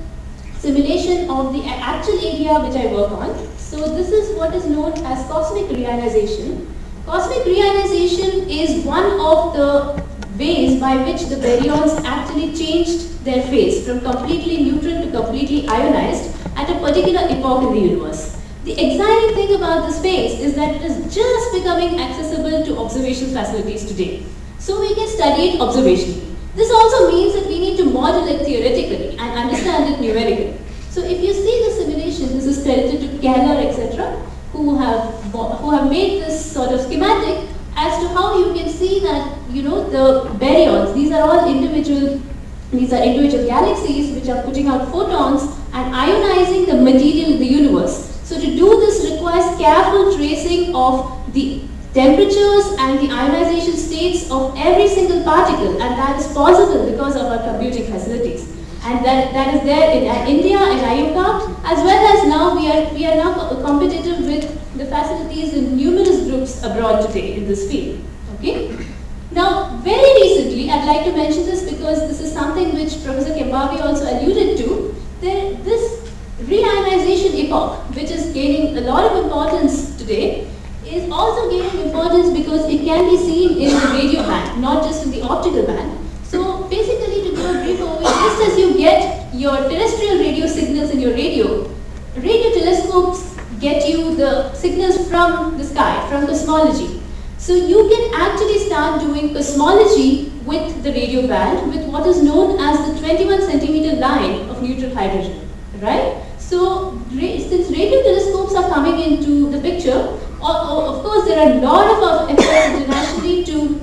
simulation of the actual area which I work on. So this is what is known as cosmic reionization. Cosmic reionization is one of the ways by which the baryons actually changed their phase from completely neutral to completely ionized at a particular epoch in the universe. The exciting thing about this phase is that it is just becoming accessible to observation facilities today. So we can study it observationally. This also means that we need to model it theoretically and understand it numerically. So if you see the simulation, this is credited to Keller, etc., who have, who have made this sort of schematic as to how you can see that, you know, the baryons, these are all individual, these are individual galaxies which are putting out photons and ionizing the material in the universe. So to do this requires careful tracing of the temperatures and the ionization states of every single particle and that is possible because of our computing facilities and that, that is there in uh, India and IUCAA as well as now we are, we are now competitive with the facilities in numerous abroad today in this field. Okay? Now, very recently, I'd like to mention this because this is something which Professor Kembhavi also alluded to. That this reionization epoch, which is gaining a lot of importance today, is also gaining importance because it can be seen in the radio band, not just in the optical band. So basically, to go a brief overview, just as you get your terrestrial radio signals in your radio, radio telescopes get you the signals from the sky, from cosmology. So you can actually start doing cosmology with the radio band with what is known as the 21 centimeter line of neutral hydrogen, right? So since radio telescopes are coming into the picture, of course there are a lot of efforts internationally to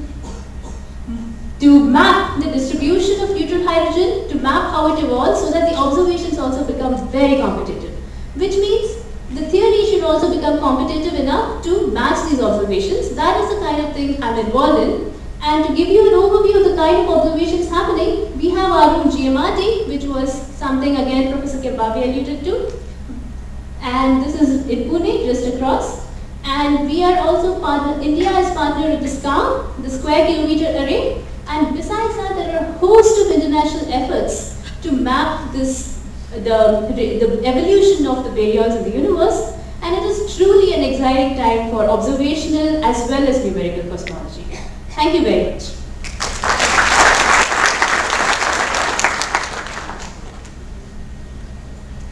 to map the distribution of neutral hydrogen, to map how it evolves so that the observations also become very competitive. Which means the theory should also become competitive enough to match these observations. That is the kind of thing I'm involved in. And to give you an overview of the kind of observations happening, we have our own GMRT, which was something again Professor Kembhavi alluded to. And this is in Pune, just across. And we are also partner, India is partnered with the SCARM, the Square Kilometer Array. And besides that, there are a host of international efforts to map this the, the evolution of the baryons in the universe and it is truly an exciting time for observational as well as numerical cosmology. Thank you very much.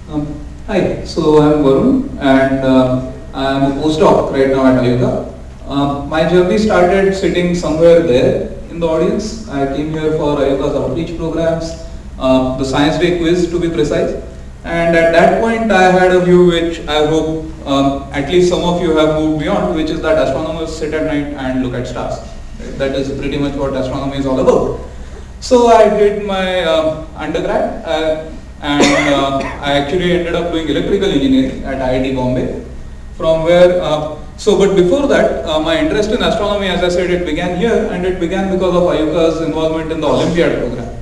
Um, hi, so I'm Varun and uh, I'm a postdoc right now at IUCAA. Um, my journey started sitting somewhere there in the audience. I came here for IUCAA's outreach programs the science day quiz to be precise. And at that point I had a view which I hope um, at least some of you have moved beyond, which is that astronomers sit at night and look at stars. That is pretty much what astronomy is all about. So I did my uh, undergrad uh, and uh, I actually ended up doing electrical engineering at IIT Bombay from where uh, so, but before that, uh, my interest in astronomy, as I said, it began here and it began because of IUCAA's involvement in the Olympiad program.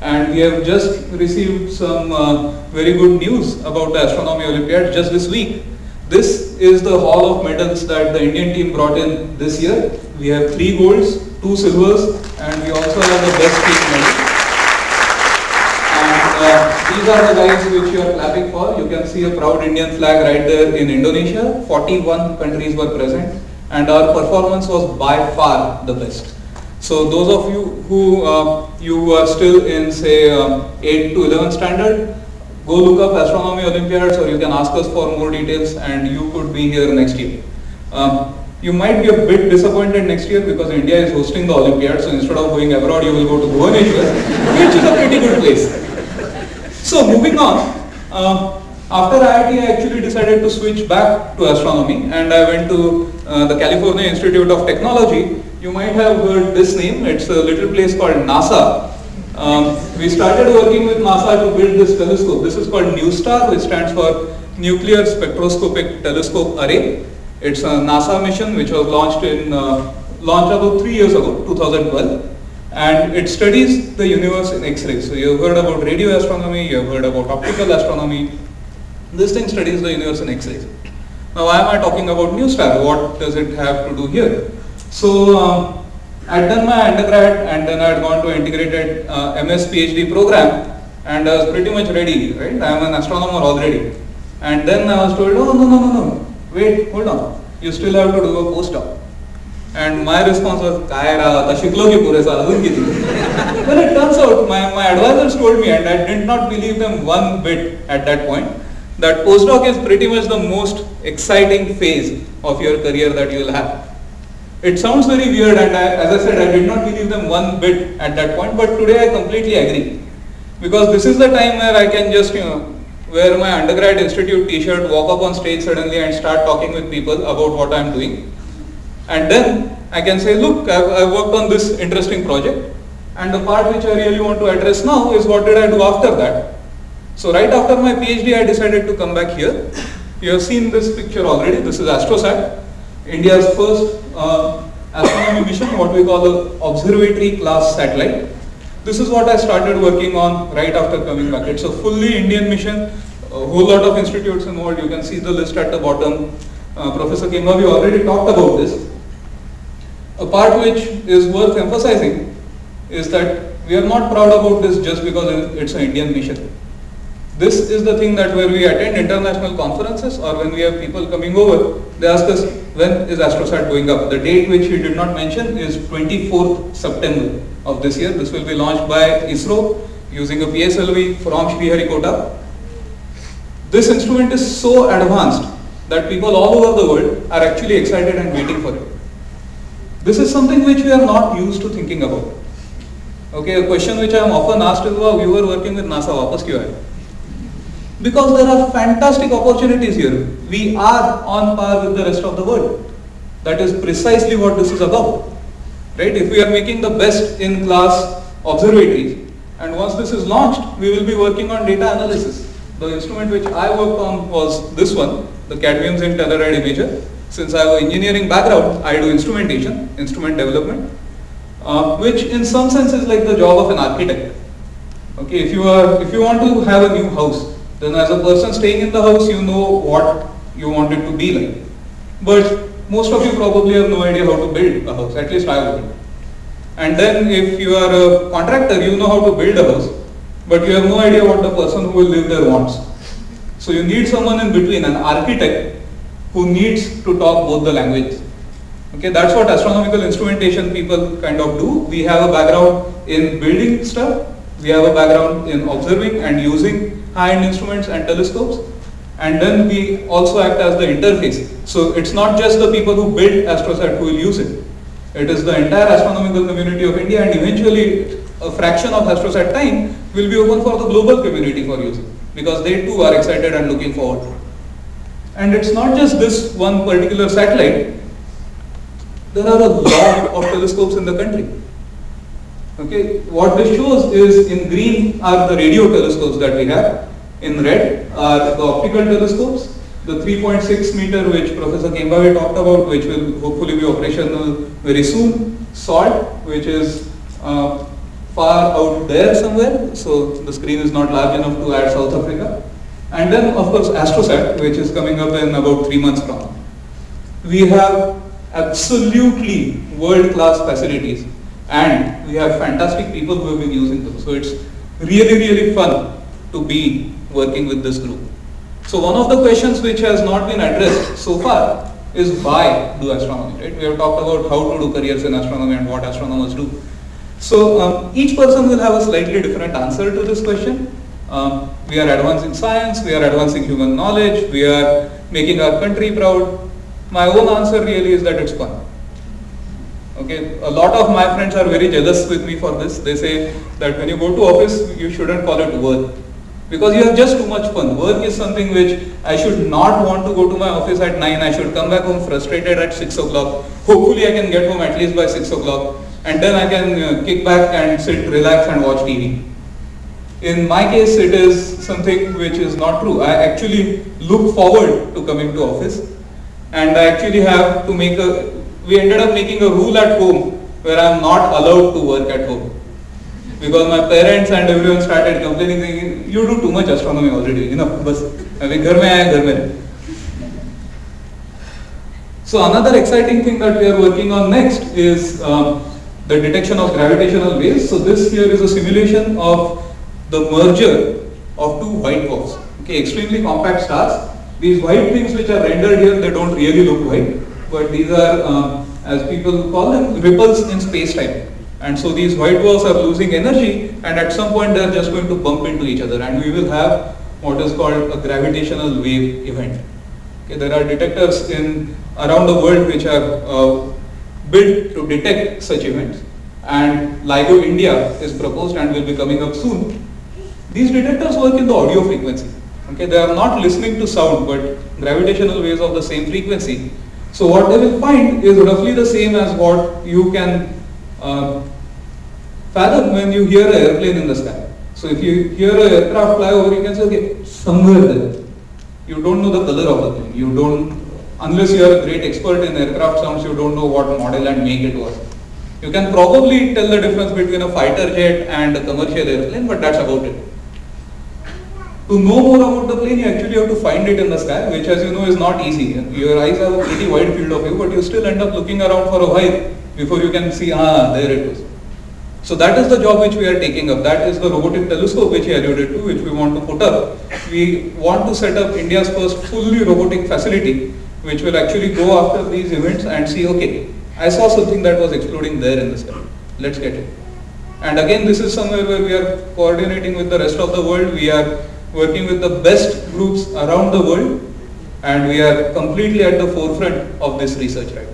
And we have just received some uh, very good news about the Astronomy Olympiad just this week. This is the haul of medals that the Indian team brought in this year. We have three golds, two silvers, and we also have the best team medal. And uh, these are the guys which you are clapping for. You can see a proud Indian flag right there in Indonesia. 41 countries were present and our performance was by far the best. So those of you who uh, you are still in say um, 8 to 11 standard, go look up Astronomy Olympiads or you can ask us for more details and you could be here next year. Um, you might be a bit disappointed next year because India is hosting the Olympiad, so instead of going abroad, you will go to Bhubaneswar, which is a pretty good place. So moving on, uh, after IIT, I actually decided to switch back to astronomy and I went to uh, the California Institute of Technology. You might have heard this name, it's a little place called NASA. Um, we started working with NASA to build this telescope. This is called NuSTAR, which stands for Nuclear Spectroscopic Telescope Array. It's a NASA mission which was launched in uh, launched about three years ago, 2012, and it studies the universe in X-rays. So you've heard about radio astronomy, you've heard about optical astronomy. This thing studies the universe in X-rays. Now, why am I talking about NuSTAR? What does it have to do here? So, um, I'd done my undergrad and then I'd gone to integrated uh, MS PhD program and I was pretty much ready, right? I am an astronomer already. And then I was told, oh no, no, no, no, wait, hold on, you still have to do a postdoc. And my response was, काय रा आता शिकलो की पुरेसा अजून किती Well, it turns out my, my advisors told me and I did not believe them one bit at that point that postdoc is pretty much the most exciting phase of your career that you will have. It sounds very weird and I, as I said I did not believe them one bit at that point but today I completely agree because this is the time where I can just you know wear my undergrad institute t-shirt, walk up on stage suddenly and start talking with people about what I am doing. And then I can say, look, I've, worked on this interesting project and the part which I really want to address now is what did I do after that. So right after my PhD, I decided to come back here. You have seen this picture already. This is AstroSat, India's first uh, astronomy mission, what we call the observatory class satellite. This is what I started working on right after coming back. It's a fully Indian mission, a whole lot of institutes involved. You can see the list at the bottom. Uh, Professor Kembhavi already talked about this. A part which is worth emphasizing is that we are not proud about this just because it's an Indian mission. This is the thing that where we attend international conferences or when we have people coming over, they ask us when is AstroSat going up. The date which we did not mention is 24th September of this year. This will be launched by ISRO using a PSLV from Sriharikota. This instrument is so advanced that people all over the world are actually excited and waiting for it. This is something which we are not used to thinking about. Okay, a question which I am often asked is, wow, you were working with NASA, वापस क्यों आए? because there are fantastic opportunities here. We are on par with the rest of the world. That is precisely what this is about. Right? If we are making the best in class observatories, and once this is launched, we will be working on data analysis. The instrument which I worked on was this one, the cadmium zinc telluride imager. Since I have an engineering background, I do instrumentation, instrument development, uh, which in some sense is like the job of an architect. Okay, if you are, if you want to have a new house, then as a person staying in the house, you know what you want it to be like. But most of you probably have no idea how to build a house, at least I wouldn't. And then if you are a contractor, you know how to build a house, but you have no idea what the person who will live there wants. So you need someone in between, an architect who needs to talk both the languages. Okay, that's what astronomical instrumentation people kind of do. We have a background in building stuff, we have a background in observing and using high-end instruments and telescopes. And then we also act as the interface. So it's not just the people who build AstroSat who will use it. It is the entire astronomical community of India and eventually a fraction of AstroSat time will be open for the global community for use because they too are excited and looking forward. And it's not just this one particular satellite. There are a lot of telescopes in the country. Okay, what this shows is in green are the radio telescopes that we have, in red are the optical telescopes, the 3.6 meter which Professor Kembhavi talked about, which will hopefully be operational very soon. SALT, which is uh, far out there somewhere, so the screen is not large enough to add South Africa. And then of course AstroSat, which is coming up in about three months from now. We have absolutely world-class facilities and we have fantastic people who have been using them. So it's really, really fun to be working with this group. So one of the questions which has not been addressed so far is why do astronomy, right? We have talked about how to do careers in astronomy and what astronomers do. So um, each person will have a slightly different answer to this question. Um, we are advancing science, we are advancing human knowledge, we are making our country proud. My own answer really is that it's fun. Okay, a lot of my friends are very jealous with me for this. They say that when you go to office, you shouldn't call it work because you have just too much fun. Work is something which I should not want to go to my office at 9. I should come back home frustrated at 6 o'clock. Hopefully I can get home at least by 6 o'clock and then I can uh, kick back and sit, relax and watch TV. In my case, it is something which is not true. I actually look forward to coming to office and I actually have to make a, we ended up making a rule at home where I am not allowed to work at home. Because my parents and everyone started complaining saying you do too much astronomy already aaya ghar so another exciting thing that we are working on next is um, the detection of gravitational waves. So this here is a simulation of the merger of two white dwarfs okay extremely compact stars. These white things which are rendered here they don't really look white but these are um, as people call them ripples in space time and so these white dwarfs are losing energy and at some point they are just going to bump into each other and we will have what is called a gravitational wave event. Okay, there are detectors in around the world which are uh, built to detect such events and LIGO India is proposed and will be coming up soon. These detectors work in the audio frequency. Okay, they are not listening to sound but gravitational waves of the same frequency. So what they will find is roughly the same as what you can uh, fathom when you hear an airplane in the sky. So if you hear an aircraft fly over, you can say, okay, somewhere there. You don't know the color of the plane. You don't, unless you are a great expert in aircraft sounds, you don't know what model and make it was. You can probably tell the difference between a fighter jet and a commercial airplane, but that's about it. To know more about the plane, you actually have to find it in the sky, which as you know is not easy. Your eyes have a pretty wide field of view, but you still end up looking around for a while before you can see, ah, there it is. So that is the job which we are taking up. That is the robotic telescope which I alluded to, which we want to put up. We want to set up India's first fully robotic facility, which will actually go after these events and see, okay, I saw something that was exploding there in the sky. Let's get it. And again, this is somewhere where we are coordinating with the rest of the world. We are working with the best groups around the world and we are completely at the forefront of this research right.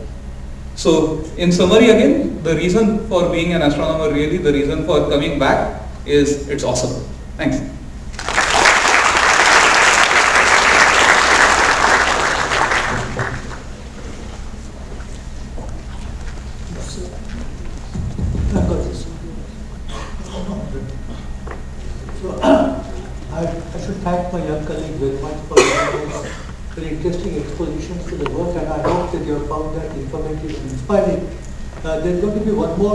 So in summary again, the reason for being an astronomer really, the reason for coming back is it's awesome. Thanks. So I, I should thank my young colleague very much for his very interesting expositions to the work and I hope that you have found that informative and inspiring. Uh, there's going to be one more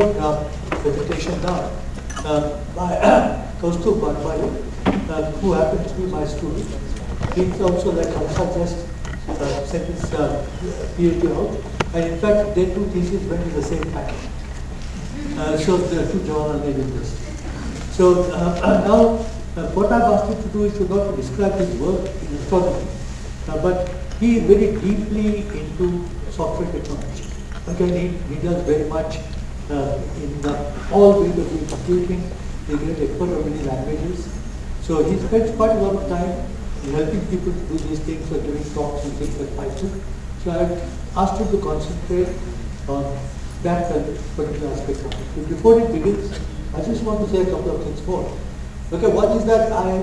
presentation now uh, by Kaustubh uh, who happens to be my student. He's also like Hamsa just uh, sent his uh, PhD out and in fact their two theses went at the same time. Uh, so the two journal this. So uh, now uh, what I've asked him to do is to not describe his work in astronomy, uh, but he is very deeply into software technology. Again, he, he does very much uh, in the, all ways of doing. He's a great expert of many languages. So he spends quite a lot of time helping people do these things or giving talks and things like Python. So I asked him to concentrate on that particular aspect of it. But before he begins, I just want to say a couple of things more. Okay, one is that I,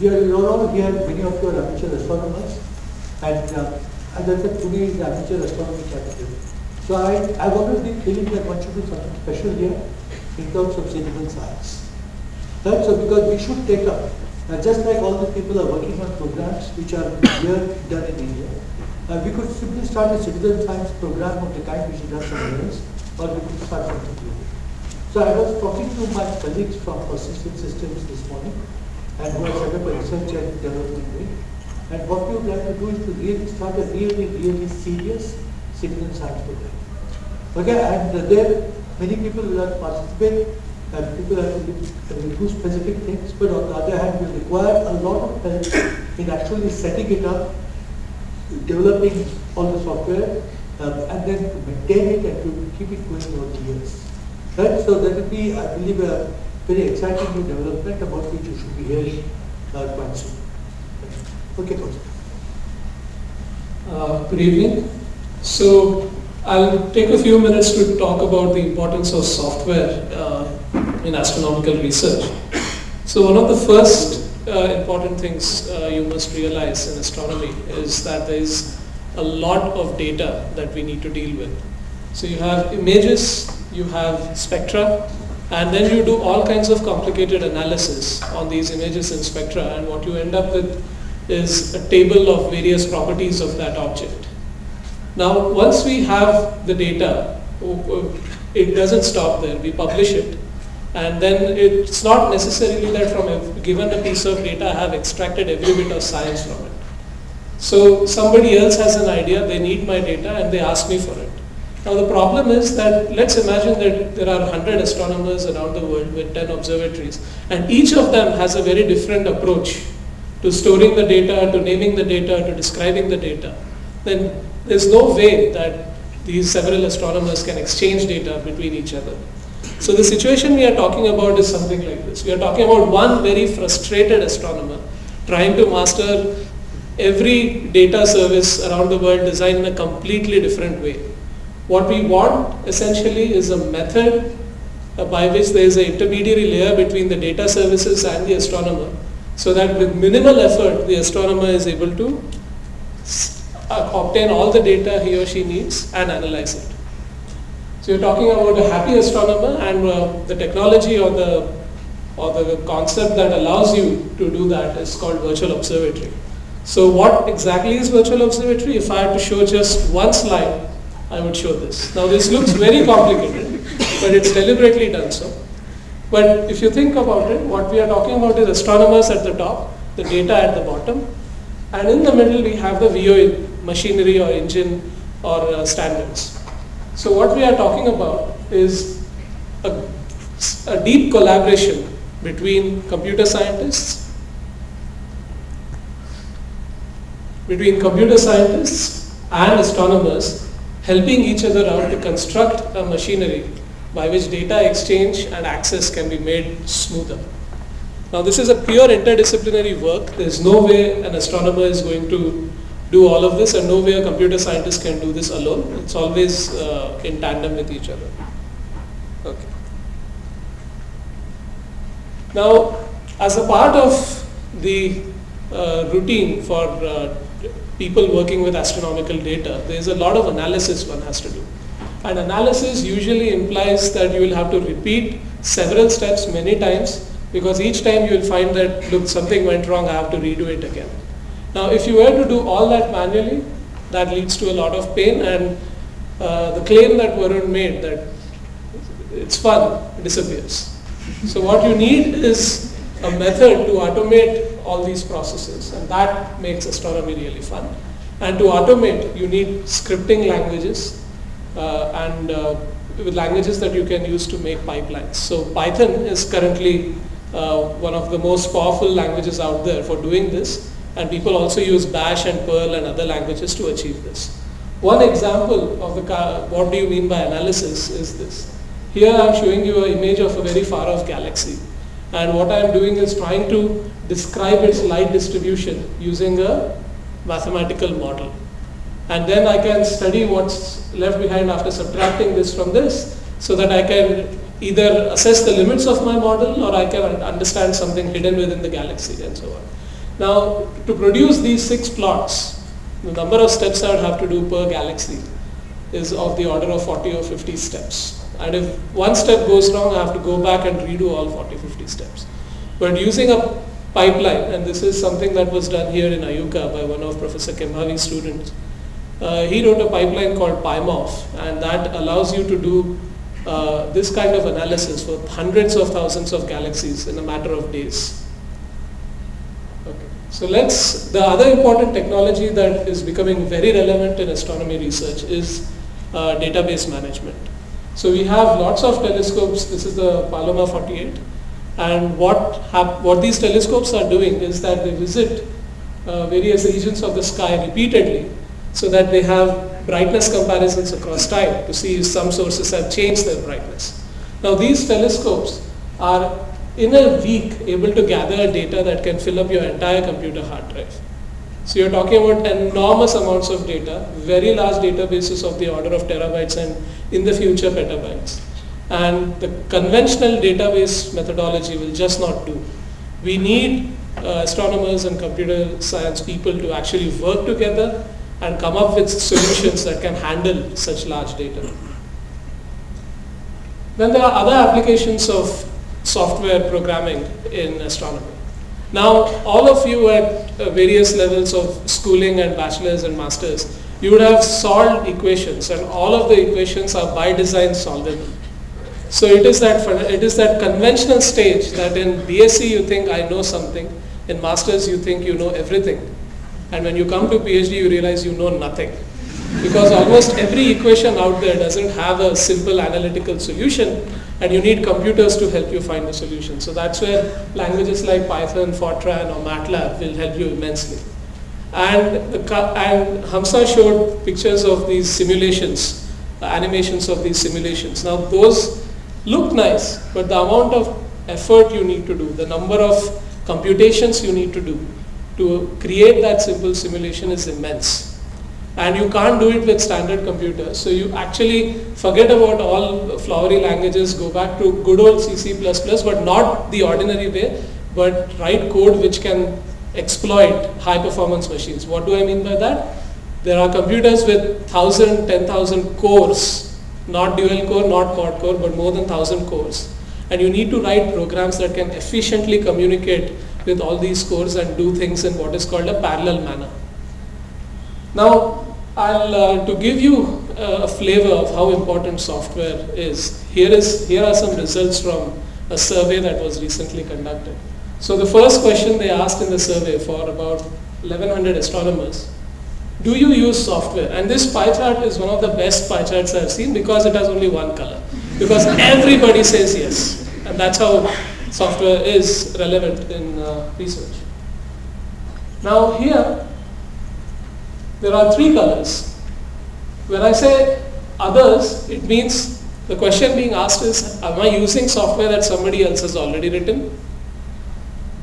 we are all here, many of you are amateur astronomers, and uh, as I said, today is the amateur astronomy capital. So I, I've always been feeling that one should do something special here in terms of citizen science. Right? So because we should take up Uh, just like all the people are working on programs which are here done in India, uh, we could simply start a citizen science program of the kind which is done somewhere else, or we could start something new. So I was talking to my colleagues from Persistent Systems this morning, and who have set up a research and development wing. And what we would like to do is to really start a really, really serious citizen science program. Okay, and there many people will participate, and people have to do- do specific things, but on the other hand, will require a lot of help in actually setting it up, developing all the software, um, and then to maintain it and to keep it going over the years. Right, so that will be, I believe, a very exciting new development about which you should be hearing uh, quite soon. Okay, Kaushik. Uh, Good evening. So I'll take a few minutes to talk about the importance of software uh, in astronomical research. So one of the first uh, important things uh, you must realize in astronomy is that there is a lot of data that we need to deal with. So you have images, you have spectra, and then you do all kinds of complicated analysis on these images and spectra, and what you end up with is a table of various properties of that object. Now, once we have the data, it doesn't stop there. We publish it. And then it's not necessarily that from a given a piece of data I have extracted every bit of science from it. So somebody else has an idea, they need my data and they ask me for it. Now the problem is that let's imagine that there are 100 astronomers around the world with 10 observatories and each of them has a very different approach to storing the data, to naming the data, to describing the data. Then there's no way that these several astronomers can exchange data between each other. So the situation we are talking about is something like this. We are talking about one very frustrated astronomer trying to master every data service around the world designed in a completely different way. What we want essentially is a method uh, by which there is an intermediary layer between the data services and the astronomer so that with minimal effort the astronomer is able to obtain all the data he or she needs and analyze it. So you're talking about a happy astronomer and uh, the technology or the or the concept that allows you to do that is called virtual observatory. So what exactly is virtual observatory? If I had to show just one slide, I would show this. Now this looks very complicated, but it's deliberately done so. But if you think about it, what we are talking about is astronomers at the top, the data at the bottom, and in the middle we have the VO machinery or engine or uh, standards. So what we are talking about is a, a deep collaboration between computer scientists, between computer scientists and astronomers helping each other out to construct a machinery by which data exchange and access can be made smoother. Now this is a pure interdisciplinary work. There is no way an astronomer is going to do all of this and no way a computer scientist can do this alone. It's always uh, in tandem with each other. Okay. Now as a part of the uh, routine for uh, people working with astronomical data, there is a lot of analysis one has to do. And analysis usually implies that you will have to repeat several steps many times because each time you will find that look something went wrong I have to redo it again. Now if you were to do all that manually that leads to a lot of pain and uh, the claim that Varun made that it's fun disappears. So what you need is a method to automate all these processes and that makes astronomy really fun. And to automate you need scripting languages uh, and uh, with languages that you can use to make pipelines. So Python is currently uh, one of the most powerful languages out there for doing this and people also use bash and perl and other languages to achieve this. One example of the what do you mean by analysis is this. Here I am showing you an image of a very far off galaxy and what I am doing is trying to describe its light distribution using a mathematical model and then I can study what's left behind after subtracting this from this so that I can either assess the limits of my model or I can understand something hidden within the galaxy and so on. Now to produce these six plots, the number of steps I would have to do per galaxy is of the order of 40 or 50 steps. And if one step goes wrong, I have to go back and redo all 40, 50 steps. But using a pipeline, and this is something that was done here in IUCAA by one of Professor Kembhavi's students. Uh, he wrote a pipeline called PyMorph, and that allows you to do uh, this kind of analysis for hundreds of thousands of galaxies in a matter of days. So let's, the other important technology that is becoming very relevant in astronomy research is uh, database management. So we have lots of telescopes, this is the Palomar 48, and what, what these telescopes are doing is that they visit uh, various regions of the sky repeatedly so that they have brightness comparisons across time to see if some sources have changed their brightness. Now these telescopes are in a week able to gather data that can fill up your entire computer hard drive. So you're talking about enormous amounts of data, very large databases of the order of terabytes and in the future petabytes. And the conventional database methodology will just not do. We need uh, astronomers and computer science people to actually work together and come up with solutions that can handle such large data. Then there are other applications of software programming in astronomy. Now, all of you at uh, various levels of schooling and bachelor's and master's, you would have solved equations and all of the equations are by design solvable. So it is that it is that conventional stage that in BSc you think I know something, in masters you think you know everything. And when you come to PhD you realize you know nothing. Because almost every equation out there doesn't have a simple analytical solution and you need computers to help you find the solution. So that's where languages like Python, Fortran or MATLAB will help you immensely. And, the, and Hamsa showed pictures of these simulations, the animations of these simulations. Now those look nice, but the amount of effort you need to do, the number of computations you need to do to create that simple simulation is immense. And you can't do it with standard computers. So you actually forget about all flowery languages, go back to good old C, C++, but not the ordinary way, but write code which can exploit high performance machines. What do I mean by that? There are computers with 1000, 10,000 cores, not dual core, not quad core, but more than 1000 cores. And you need to write programs that can efficiently communicate with all these cores and do things in what is called a parallel manner. Now, I'll, uh, to give you uh, a flavor of how important software is, here, is, here are some results from a survey that was recently conducted. So the first question they asked in the survey for about 1100 astronomers, do you use software? And this pie chart is one of the best pie charts I've seen because it has only one color. Because everybody says yes. And that's how software is relevant in uh, research. Now here, there are three colors. When I say others, it means the question being asked is, am I using software that somebody else has already written?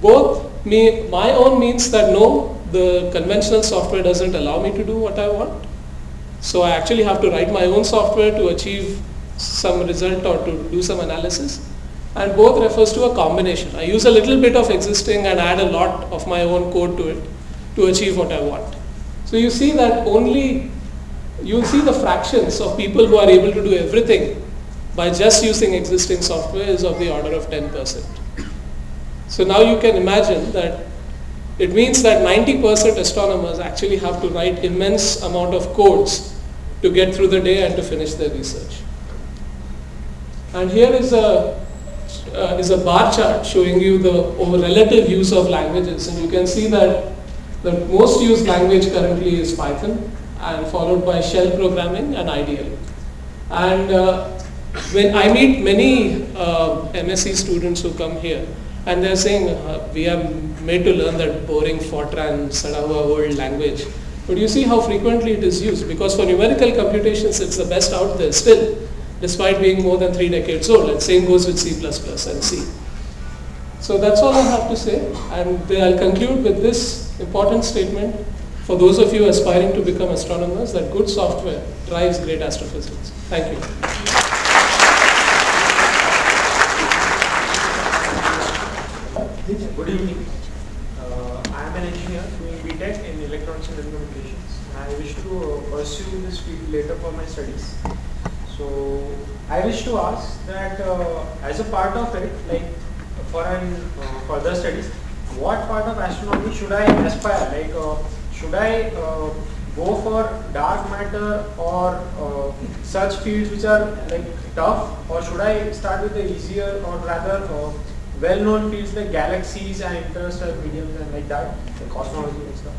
Both me, my own means that no, the conventional software doesn't allow me to do what I want. So I actually have to write my own software to achieve some result or to do some analysis. And both refers to a combination. I use a little bit of existing and add a lot of my own code to it to achieve what I want. So you see that only, you see the fractions of people who are able to do everything by just using existing software is of the order of 10%. So now you can imagine that it means that 90% astronomers actually have to write immense amount of codes to get through the day and to finish their research. And here is a uh, is a bar chart showing you the relative use of languages and you can see that the most used language currently is Python and followed by shell programming and IDL. And uh, when I meet many uh, MSc students who come here and they're saying uh, we are made to learn that boring Fortran, Sadhava old language. But you see how frequently it is used because for numerical computations it's the best out there still despite being more than three decades old and same goes with C++ and C. So that's all I have to say and I'll conclude with this important statement for those of you aspiring to become astronomers that good software drives great astrophysics. Thank you. Good evening. Uh, I am an engineer doing BTech in Electronics and communications. I wish to uh, pursue this field later for my studies. So I wish to ask that uh, as a part of it, like for an uh, further studies, what part of astronomy should I aspire? Like, uh, should I uh, go for dark matter or uh, such fields which are like tough, or should I start with the easier or rather uh, well-known fields like galaxies and interstellar mediums and like that, like cosmology and stuff?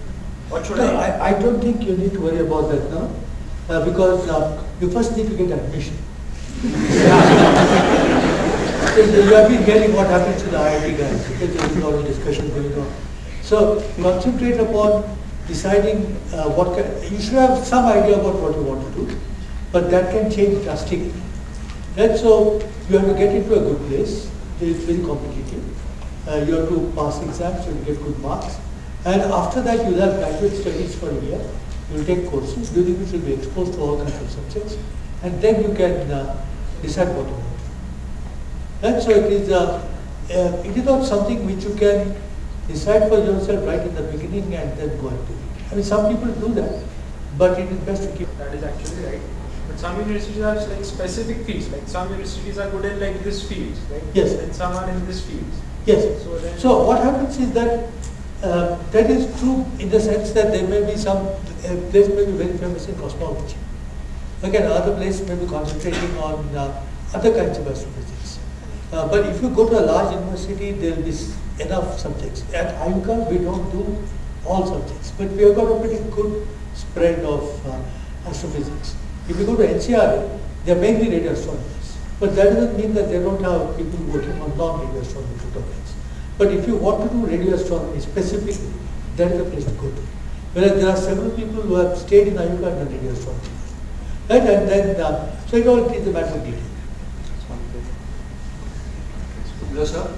What should No, I? I, I don't think you need to worry about that now, uh, because uh, you first need to get admission. So you have been hearing what happens to the IIT guys, because there is a lot of discussion going on. So concentrate upon deciding uh, what kind, you should have some idea about what you want to do, but that can change drastically. Right, so you have to get into a good place, it's very competitive. Uh, you have to pass exams, you have to get good marks. And after that, you'll have graduate studies for a year. You'll take courses, during which you'll be exposed to all kinds of subjects. And then you can uh, decide what you want And so it is, uh, uh, it is not something which you can decide for yourself right in the beginning and then go and do it. I mean, some people do that, but it is best to keep. That is actually right. But some universities are like specific fields. Like some universities are good in like this field, right? Yes. And some are in this field. Yes. So then- So what happens is that uh, that is true in the sense that there may be some uh, place may be very famous in cosmology. Again, other place may be concentrating on uh, other kinds of astrophysics. Uh, but if you go to a large university, there will be enough subjects. At IUCAA, we don't do all subjects, but we have got a pretty good spread of uh, astrophysics. If you go to NCRA, they are mainly radio astronomers. But that doesn't mean that they don't have people working on non-radio astronomy domains. But if you want to do radio astronomy specifically, that is the place to go to. Whereas there are several people who have stayed in IUCAA and done radio astronomy. Right? And then, uh, so it all is a matter of detail. Hello, sir.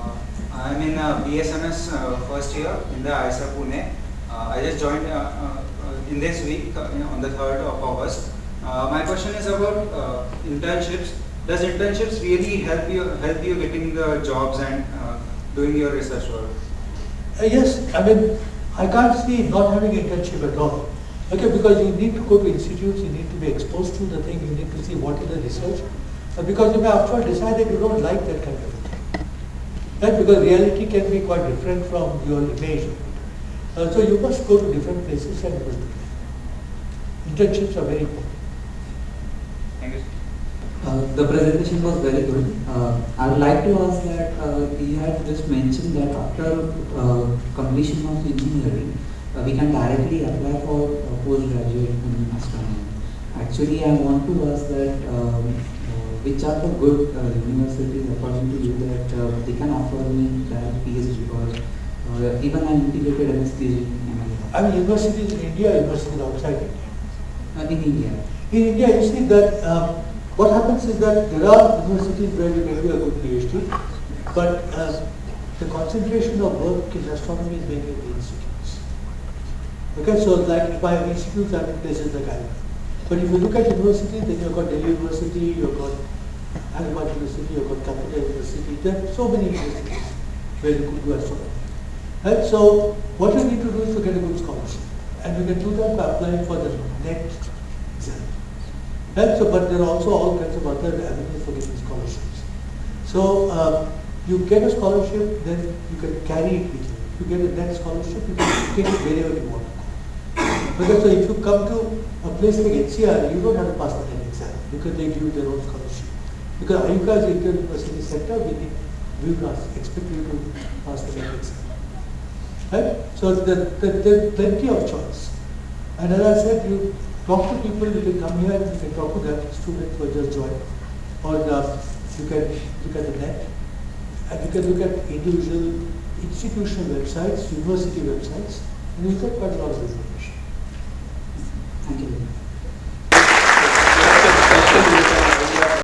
Uh, I'm in uh, BSMS uh, first year in the IISER Pune. Uh, I just joined uh, uh, uh, in this week uh, on the 3rd of August. Uh, my question is about uh, internships. Does internships really help you help you getting the jobs and uh, doing your research work? Uh, yes, I mean, I can't see not having internship at all. Okay, because you need to go to institutes, you need to be exposed to the thing, you need to see what is the research. Because you may after all decide that you don't like that kind of a thing. Right? Because reality can be quite different from your image. Uh, so you must go to different places and work. Internships are very important. Thank you. Uh, the presentation was very good. Uh, I would like to ask that uh, you had just mentioned that after uh, completion of engineering, uh, we can directly apply for uh, postgraduate in astronomy. Actually, I want to ask that um, uh, which are the good uh, universities according to you that uh, they can offer me that PhD or uh, even an integrated MS PhD in MLA. I mean, universities in India, universities outside India. Uh, in India. In India, you see that um, what happens is that there are universities where you can do a good PhD, but uh, the concentration of work in astronomy is mainly in the institutes. Okay, so like by institutes, I mean places like IIM. But if you look at universities, then you've got Delhi University, you've got Hyderabad University, you've got Calcutta University. There are so many universities where you could do astronomy. Right? So what you need to do is to get a good scholarship. And you can do that by applying for the NET exam. Right? So, but there are also all kinds of other avenues for getting scholarships. So uh, you get a scholarship, then you can carry it with you. If you get a NET scholarship, you can take it wherever you want. Because so if you come to a place like HCR, you don't have to pass the NET exam because they give you their own scholarship. Because IUCAA is inter-university sector, we, will expect you to pass the NET exam. Right? So there, there, there's plenty of choice. And as I said, you talk to people, you can come here, you can talk to that student who just joined. Or uh, you can look at the net. And you can look at individual institutional websites, university websites, and you get quite a lot of information.